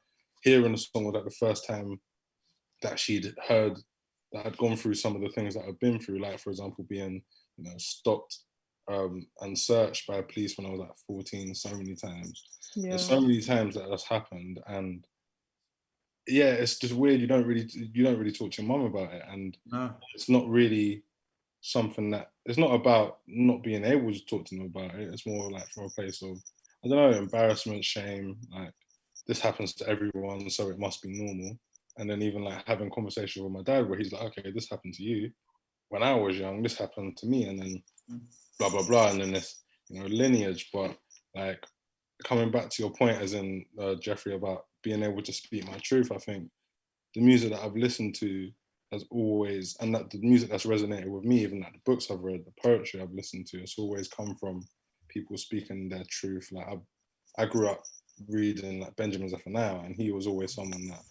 hearing the song was like the first time that she'd heard that I'd gone through some of the things that I've been through. Like for example, being you know stopped um, and searched by police when I was like 14 so many times. Yeah. There's so many times that that's happened and yeah, it's just weird. You don't really you don't really talk to your mum about it, and no. it's not really something that it's not about not being able to talk to them about it. It's more like from a place of I don't know embarrassment, shame. Like this happens to everyone, so it must be normal. And then even like having conversations with my dad where he's like, okay, this happened to you when I was young. This happened to me, and then mm blah blah blah, and then this you know lineage. But like coming back to your point, as in uh, Jeffrey about being able to speak my truth, I think the music that I've listened to has always, and that the music that's resonated with me, even like the books I've read, the poetry I've listened to, it's always come from people speaking their truth. Like I, I grew up reading like Benjamin Zephaniah, and he was always someone that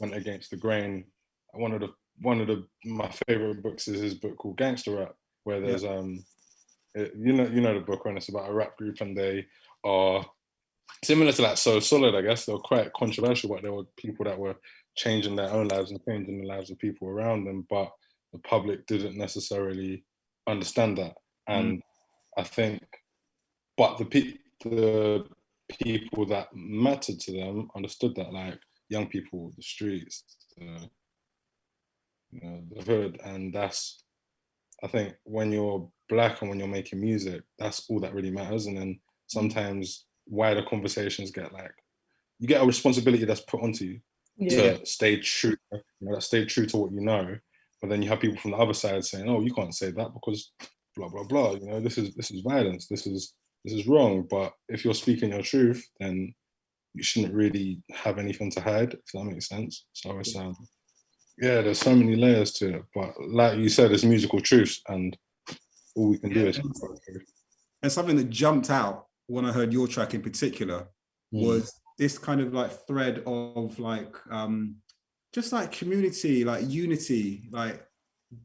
went against the grain. One of the one of the my favorite books is his book called Gangsta Rap, where there's yeah. um it, you know, you know the book when it's about a rap group and they are similar to that. So solid, I guess. They were quite controversial, but there were people that were changing their own lives and changing the lives of people around them, but the public didn't necessarily understand that. Mm. And I think, but the pe- the people that mattered to them understood that, like young people, the streets, the, you know, the hood, and that's. I think when you're black and when you're making music, that's all that really matters. And then sometimes wider conversations get like, you get a responsibility that's put onto you Yeah. to stay true, you know, that stay true to what you know. But then you have people from the other side saying, "Oh, you can't say that because blah blah blah." You know, this is this is violence. This is this is wrong. But if you're speaking your truth, then you shouldn't really have anything to hide. If that makes sense. So it's um, yeah, there's so many layers to it. But like you said, it's musical truths, and all we can do is. And something that jumped out when I heard your track in particular Mm. was this kind of like thread of like um just like community, like unity, like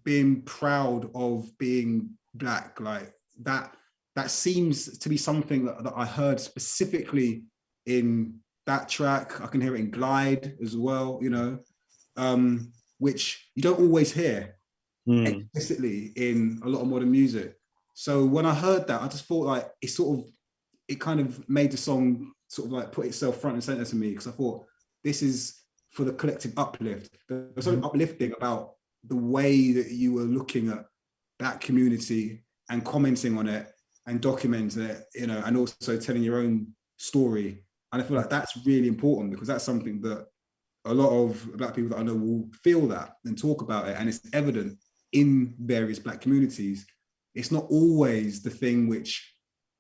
being proud of being black, like that that seems to be something that, that I heard specifically in that track. I can hear it in Glide as well, you know, um, which you don't always hear Mm. explicitly in a lot of modern music. So when I heard that, I just thought like it sort of it kind of made the song sort of like put itself front and center to me because I thought this is for the collective uplift. There's something uplifting about the way that you were looking at that community and commenting on it and documenting it, you know, and also telling your own story. And I feel like that's really important because that's something that a lot of black people that I know will feel that and talk about it. And it's evident in various black communities. It's not always the thing which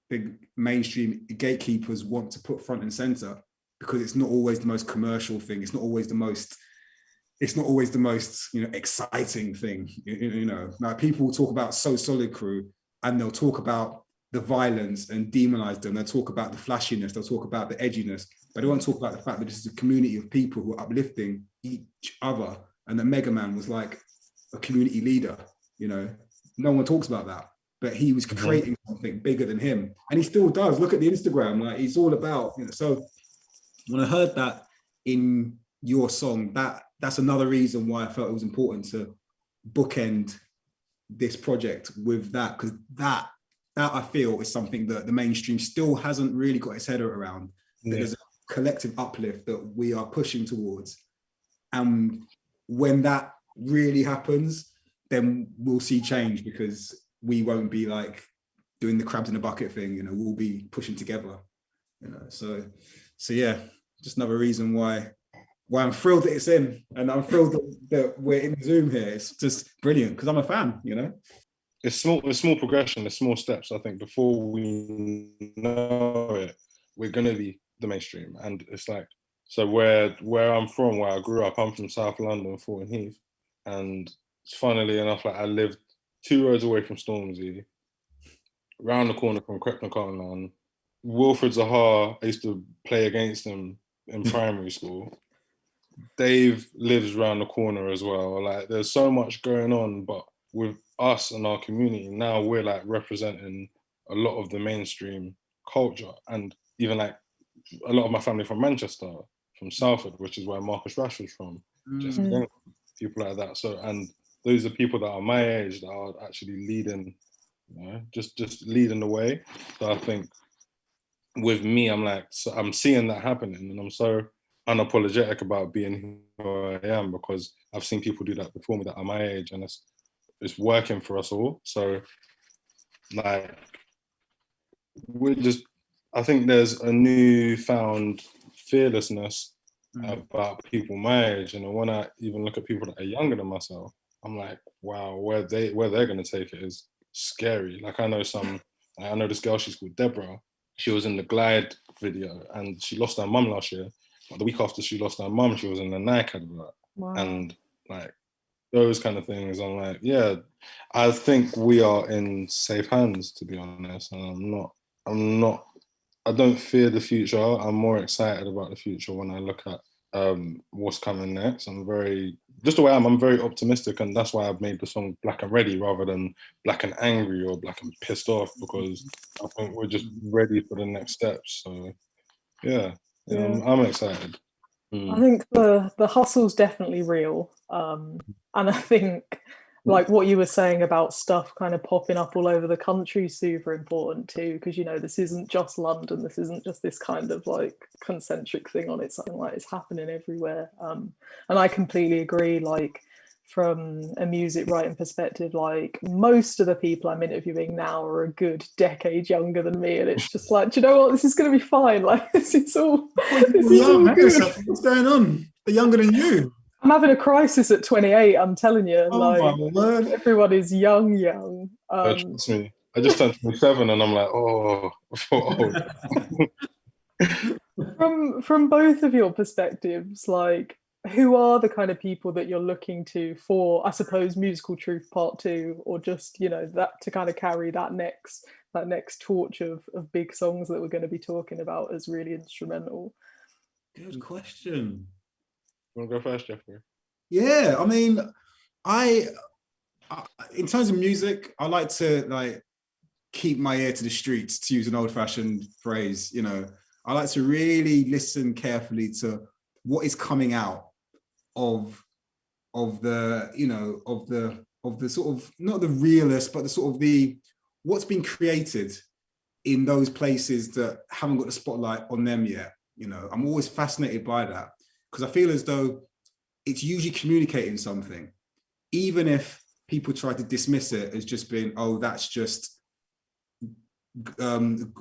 the mainstream gatekeepers want to put front and center because it's not always the most commercial thing. It's not always the most, it's not always the most, you know, exciting thing. You, you- know, now people talk about So Solid Crew and they'll talk about the violence and demonize them. They'll talk about the flashiness. They'll talk about the edginess, but they won't talk about the fact that this is a community of people who are uplifting each other. And the Mega Man was like a community leader, you know, no one talks about that, but he was Mhm. creating something bigger than him. And he still does. Look at the Instagram, like he's all about, you know, so when I heard that in your song, that that's another reason why I felt it was important to bookend this project with that, because that that I feel is something that the mainstream still hasn't really got its head around. Yeah. There's a collective uplift that we are pushing towards. And when that really happens, then we'll see change because we won't be like doing the crabs in a bucket thing, you know, we'll be pushing together. You know, so so yeah, just another reason why why I'm thrilled that it's in and I'm thrilled that, that we're in Zoom here. It's just brilliant because I'm a fan, you know. it's small it's small progression it's small steps i think before we know it we're going to be the mainstream and it's like so where where i'm from where i grew up i'm from south london Thornton Heath and funnily enough like i lived two roads away from stormzy round the corner from Crepton Cotton wilfried zaha i used to play against him in *laughs* primary school. Dave lives around the corner as well. Like there's so much going on but with us and our community now we're like representing a lot of the mainstream culture. And even like a lot of my family from manchester from salford which is where marcus rashford's from. Mm. People like that. So and those are people that are my age that are actually leading you know just just leading the way. So i think with me i'm like so i'm seeing that happening and i'm so unapologetic about being who i am because i've seen people do that before me that are my age and it's it's working for us all. So like we're just i think there's a newfound fearlessness Mm. about people my age and when i even look at people that are younger than myself i'm like wow where they where they're going to take it is scary like i know some i know this girl she's called deborah she was in the glide video and she lost her mum last year but the week after she lost her mum she was in the nike advert Wow. and like those kind of things i'm like yeah i think we are in safe hands to be honest and i'm not i'm not i don't fear the future. I'm more excited about the future when i look at um what's coming next. I'm very just the way i'm i'm very optimistic and that's why i've made the song black and ready rather than black and angry or black and pissed off because i think we're just ready for the next steps. So yeah, yeah, I'm, I'm excited. Mm. I think the the hustle's definitely real, um, and I think like what you were saying about stuff kind of popping up all over the country super important too, because you know this isn't just London. This isn't just this kind of like concentric thing on its own. Like it's happening everywhere, um, and I completely agree. Like from a music writing perspective, like most of the people I'm interviewing now are a good decade younger than me, and it's just like, do you know what? This is going to be fine. *laughs* Like this is all. This is all good. What's going on? They're younger than you. I'm having a crisis at 28. I'm telling you, Oh like my word. everyone is young, young. Uh, Um, trust me. I just turned 27 and I'm like, oh, I feel old. from from both of your perspectives, like who are the kind of people that you're looking to for, I suppose, musical truth part two, or just you know that to kind of carry that next that next torch of of big songs that we're going to be talking about as really instrumental. Good question. You want to go first, Jeffrey? Yeah, I mean, I, I in terms of music, I like to like keep my ear to the streets, to use an old-fashioned phrase. You know, I like to really listen carefully to what is coming out of of the you know of the of the sort of not the realist, but the sort of the what's been created in those places that haven't got the spotlight on them yet. You know, I'm always fascinated by that because I feel as though it's usually communicating something, even if people try to dismiss it as just being, oh, that's just um,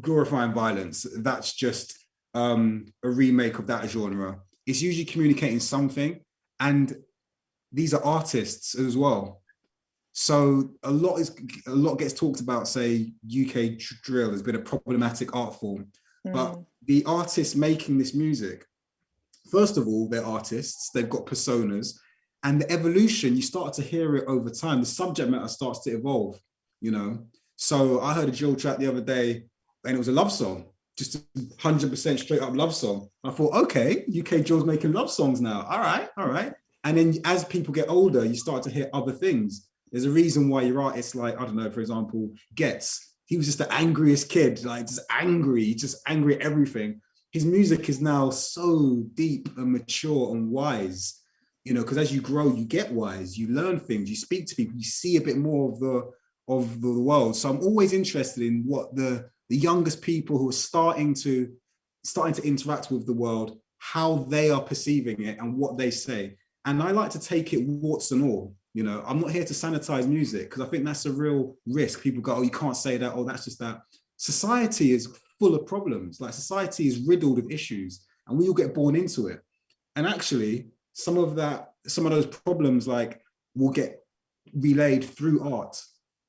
glorifying violence. That's just um, a remake of that genre. It's usually communicating something, and these are artists as well. So a lot is a lot gets talked about. Say UK drill has been a problematic art form, but Mm, the artists making this music, first of all, they're artists, they've got personas, and the evolution, you start to hear it over time. The subject matter starts to evolve, you know. So I heard a drill track the other day, and it was a love song, just 100% straight up love song. I thought, okay, UK drill's making love songs now. All right, all right. And then as people get older, you start to hear other things. There's a reason why your artists like, I don't know, for example, Ghetts, he was just the angriest kid, like just angry, just angry at everything. His music is now so deep and mature and wise, you know, because as you grow, you get wise, you learn things, you speak to people, you see a bit more of the of the world. So I'm always interested in what the the youngest people who are starting to starting to interact with the world, how they are perceiving it and what they say. And I like to take it warts and all. You know, I'm not here to sanitize music because I think that's a real risk. People go, oh, you can't say that, oh, that's just that. Society is full of problems. Like society is riddled with issues and we all get born into it. And actually, some of that, some of those problems like will get relayed through art.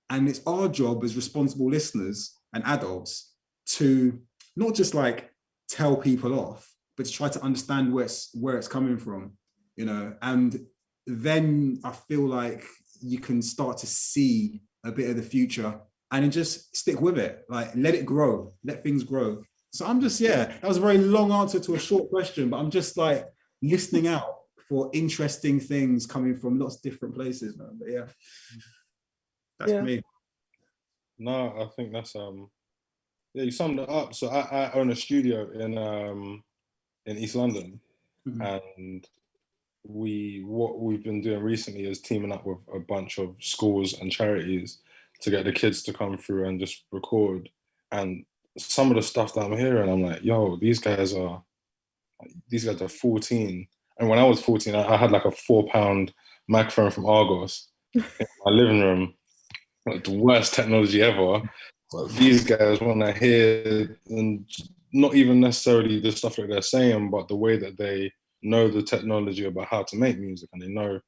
And it's our job as responsible listeners and adults to not just like tell people off, but to try to understand where it's, where it's coming from, you know, and then I feel like you can start to see a bit of the future and then just stick with it, like let it grow, let things grow. So I'm just, yeah, that was a very long answer to a short question, but I'm just like listening out for interesting things coming from lots of different places, man. But yeah, that's Yeah. me. No, I think that's um yeah, you summed it up. So I, I own a studio in um in East London Mhm. and we what we've been doing recently is teaming up with a bunch of schools and charities to get the kids to come through and just record. And some of the stuff that I'm hearing, I'm like, yo, these guys are these guys are 14. And when I was 14, I, I had like a four pound microphone from Argos *laughs* in my living room. Like the worst technology ever. But these guys want to hear and not even necessarily the stuff that they're saying, but the way that they know the technology about how to make music and they know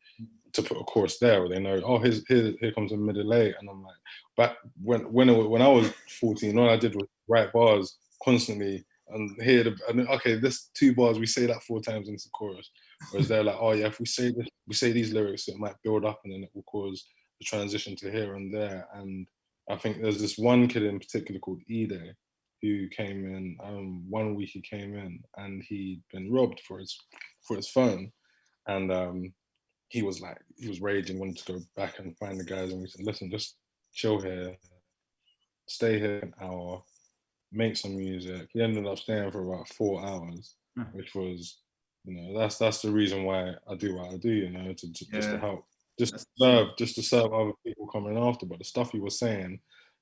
to put a chorus there or they know oh here's, here, here comes a middle eight and i'm like but when when it, when i was 14 all i did was write bars constantly and hear the and okay this two bars we say that four times into chorus. Whereas they're like oh yeah if we say this we say these lyrics it might build up and then it will cause the transition to here and there. And i think there's this one kid in particular called ede who came in um, one week he came in and he'd been robbed for his for his phone. And um, he was like he was raging wanted to go back and find the guys and we said listen just chill here stay here an hour make some music he ended up staying for about four hours Hmm. which was you know, that's that's the reason why I do what I do. You know, to, to just to help, just to serve, just to serve other people coming after. But the stuff he was saying,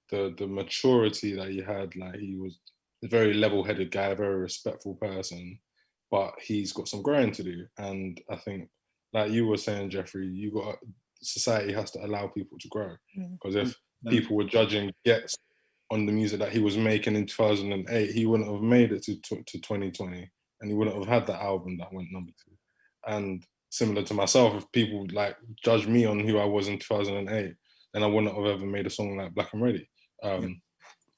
the the maturity that he had, like he was a very level-headed guy, a very respectful person, but he's got some growing to do. And I think, like you were saying, Jeffrey, you got society has to allow people to grow Mm. because if Yeah. people were judging Ghetts on the music that he was making in 2008, he wouldn't have made it to, to, to 2020 and he wouldn't have had that album that went number two. And similar to myself, if people like judge me on who I was in 2008, then I wouldn't have ever made a song like Black and Ready. Um,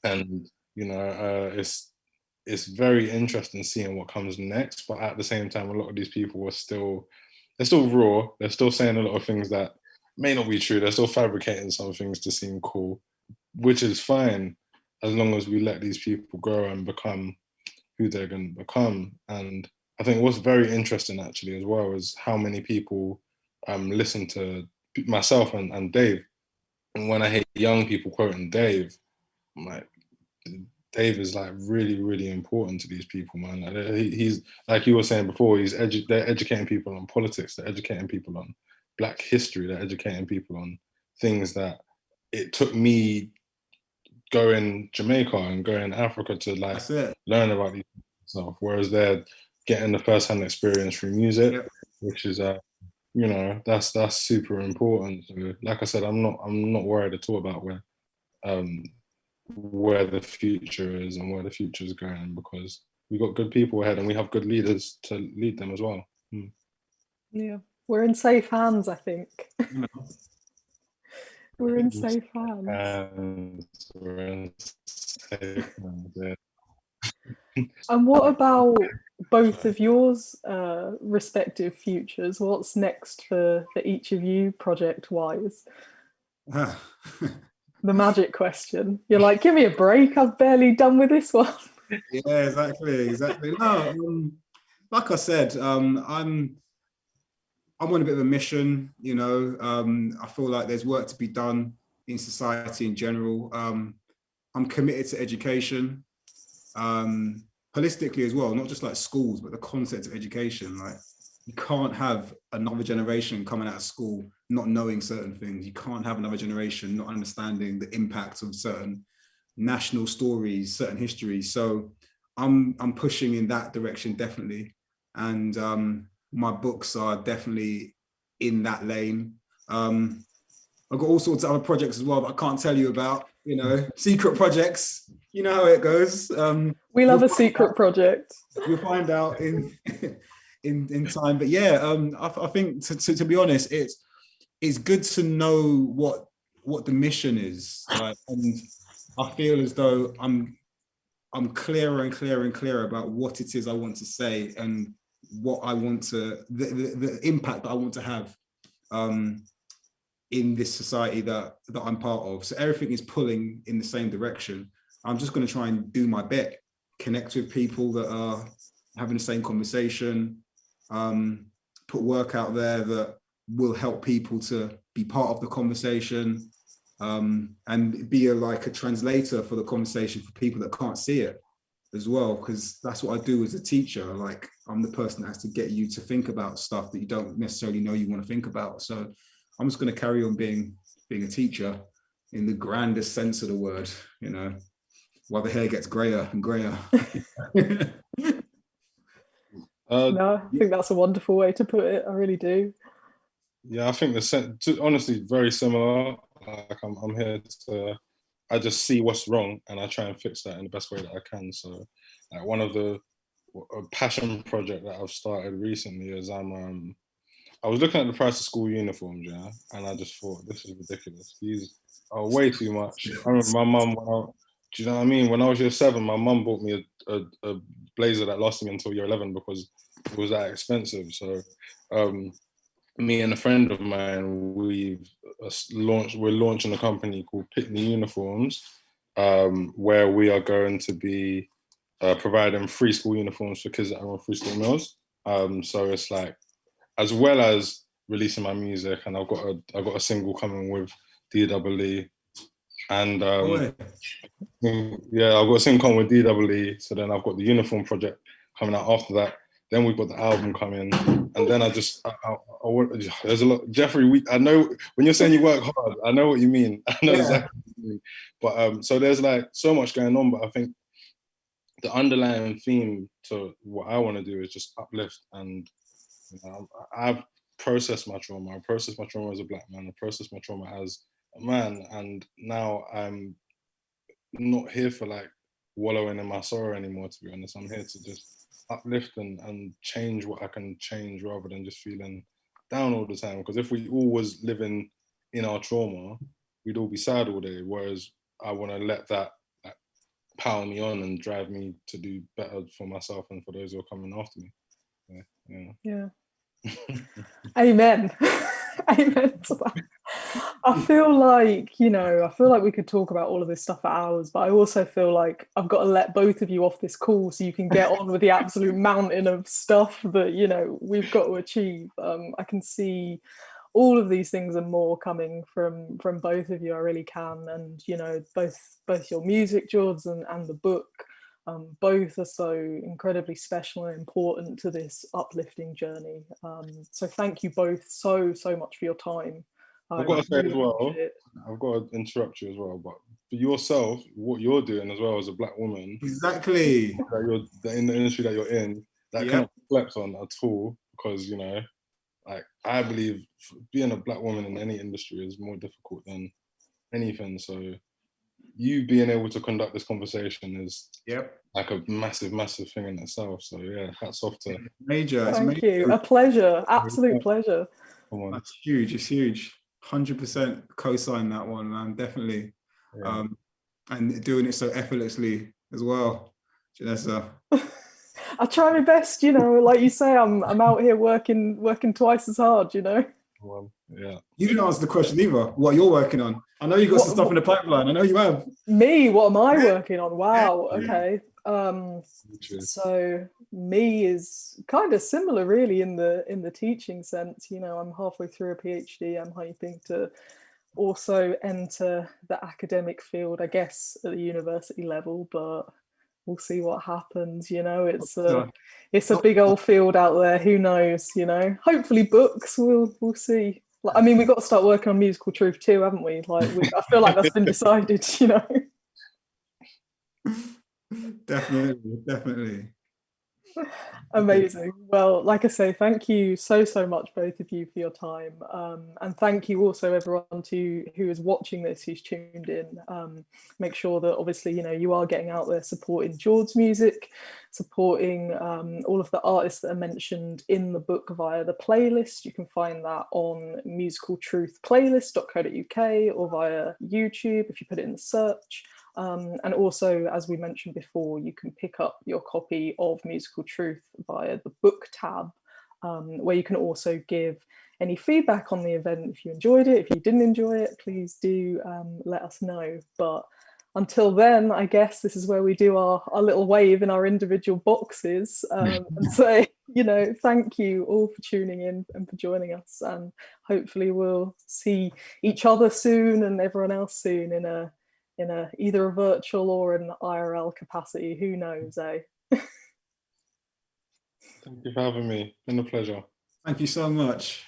And you know, uh, it's it's very interesting seeing what comes next. But at the same time, a lot of these people are still they're still raw. They're still saying a lot of things that may not be true. They're still fabricating some things to seem cool, which is fine as long as we let these people grow and become who they're going to become. And I think what's very interesting actually as well is how many people um, listen to myself and, and Dave. And when I hear young people quoting Dave, I'm like, Dave is like really, really important to these people, man. Like, he- he's like you were saying before. He's edu- they're educating people on politics. They're educating people on Black history. They're educating people on things that it took me going Jamaica and going Africa to like learn about these stuff. Whereas they're getting the first-hand experience through music, Yep. which is uh, you know, that's that's super important. So, like I said, I'm not I'm not worried at all about where um where the future is and where the future is going because we've got good people ahead and we have good leaders to lead them as well. Yeah, we're in safe hands, I think. You *laughs* know. We're in safe hands. And we're in safe hands, yeah. *laughs* And what about both of yours uh, respective futures? What's next for, for each of you project wise? *laughs* The magic question. You're like, give me a break. I've barely done with this one. *laughs* yeah, exactly, exactly. No, um, like I said, um, I'm I'm on a bit of a mission. You know, um, I feel like there's work to be done in society in general. Um, I'm committed to education, um, holistically as well, not just like schools, but the concept of education. Like, you can't have another generation coming out of school not knowing certain things. You can't have another generation not understanding the impact of certain national stories, certain histories. So I'm I'm pushing in that direction definitely, and um, my books are definitely in that lane. Um, I've got all sorts of other projects as well that I can't tell you about. You know, *laughs* secret projects. You know how it goes. Um, We love a We'll find secret out. project. we'll find out in *laughs* in in time. But yeah, um, I, I think to, to, to be honest, it's it's good to know what what the mission is, and I feel as though I'm I'm clearer and clearer and clearer about what it is I want to say and what I want to the, the, the impact that I want to have um, in this society that that I'm part of. So everything is pulling in the same direction. I'm just going to try and do my bit, connect with people that are having the same conversation, um, put work out there that will help people to be part of the conversation um, and be a, like a translator for the conversation for people that can't see it as well, because that's what I do as a teacher. Like I'm the person that has to get you to think about stuff that you don't necessarily know you want to think about. So I'm just going to carry on being being a teacher in the grandest sense of the word, you know, while the hair gets grayer and grayer. *laughs* *laughs* Uh, No, I think that's a wonderful way to put it. I really do. Yeah, I think the to, honestly very similar. Like I'm, I'm here to, I just see what's wrong and I try and fix that in the best way that I can. So, like one of the a passion project that I've started recently is I'm, um, I was looking at the price of school uniforms, yeah, and I just thought this is ridiculous. These are way too much. I remember my mum. Do you know what I mean? When I was year seven, my mum bought me a, a, a blazer that lasted me until year eleven because it was that expensive. So. Um, me and a friend of mine, we've uh, launched. We're launching a company called Pitney Uniforms, um, where we are going to be uh, providing free school uniforms for kids that are on free school meals. Um, so it's like, as well as releasing my music, and I've got a I've got a single coming with DWE, and um, Boy, Mm, Yeah, I've got a single with DWE, so then I've got the uniform project coming out after that. Then we've got the album coming, and then I just, I, I, I there's a lot. Jeffrey, we, I know when you're saying you work hard, I know what you mean. *laughs* I know Yeah. exactly what you mean. But um, so there's like so much going on, but I think the underlying theme to what I want to do is just uplift and you know, I've processed my trauma. I processed my trauma as a black man. I processed my trauma as man, and now I'm not here for like wallowing in my sorrow anymore. To be honest, I'm here to just uplift and, and change what I can change rather than just feeling down all the time. Because if we all was living in our trauma, we'd all be sad all day. Whereas I want to let that like, power me on and drive me to do better for myself and for those who are coming after me. Yeah, yeah. Yeah. *laughs* Amen. *laughs* *laughs* Amen to that. I feel like, you know, I feel like we could talk about all of this stuff for hours, but I also feel like I've got to let both of you off this call so you can get on with the absolute *laughs* mountain of stuff that, you know, we've got to achieve. Um, I can see all of these things and more coming from from both of you. I really can. And, you know, both both your music, Jords, and, and the book um, both are so incredibly special and important to this uplifting journey. Um, so thank you both so, so much for your time. I've got to say as well. I've got to interrupt you as well, but for yourself, what you're doing as well as a black woman, Exactly. that you're in the industry that you're in, that Yeah. cannot be slept on at all because you know, like I believe being a black woman in any industry is more difficult than anything. So you being able to conduct this conversation is Yep. like a massive, massive thing in itself. So yeah, hats off to Major. It's Thank major. you. A pleasure. Absolute pleasure. come on. That's huge. It's huge. Hundred percent co-sign that one, man. Definitely. Yeah. Um, and doing it so effortlessly as well, Jenessa. *laughs* I try my best, you know, like you say, I'm I'm out here working working twice as hard, you know. come on. Yeah. You didn't answer the question either. What you're working on? I know you've got some stuff in the pipeline. I know you have. Me, what am I working on? Wow, okay. Um so me is kind of similar really in the in the teaching sense. You know i'm halfway through a phd i'm hoping to also enter the academic field i guess at the university level but we'll see what happens. You know it's a it's a big old field out there. Who knows you know? Hopefully books we'll we'll see like, i mean we've got to start working on musical truth too haven't we like we, i feel like that's been *laughs* decided you know Definitely, definitely. *laughs* Amazing. *laughs* Well, like I say, thank you so so much both of you for your time, um, and thank you also everyone to who is watching this, who's tuned in. Um, make sure that obviously you know you are getting out there supporting Jords's music, supporting um, all of the artists that are mentioned in the book via the playlist. You can find that on musicaltruthplaylist.co.uk or via YouTube if you put it in the search. Um, and also, as we mentioned before, you can pick up your copy of Musical Truth via the book tab, um, where you can also give any feedback on the event. If you enjoyed it, if you didn't enjoy it, please do um, let us know. But until then, I guess this is where we do our, our little wave in our individual boxes um, *laughs* and say, you know, thank you all for tuning in and for joining us. And hopefully we'll see each other soon and everyone else soon in a in a either a virtual or an IRL capacity. Who knows, eh? *laughs* Thank you for having me. Been a pleasure. Thank you so much.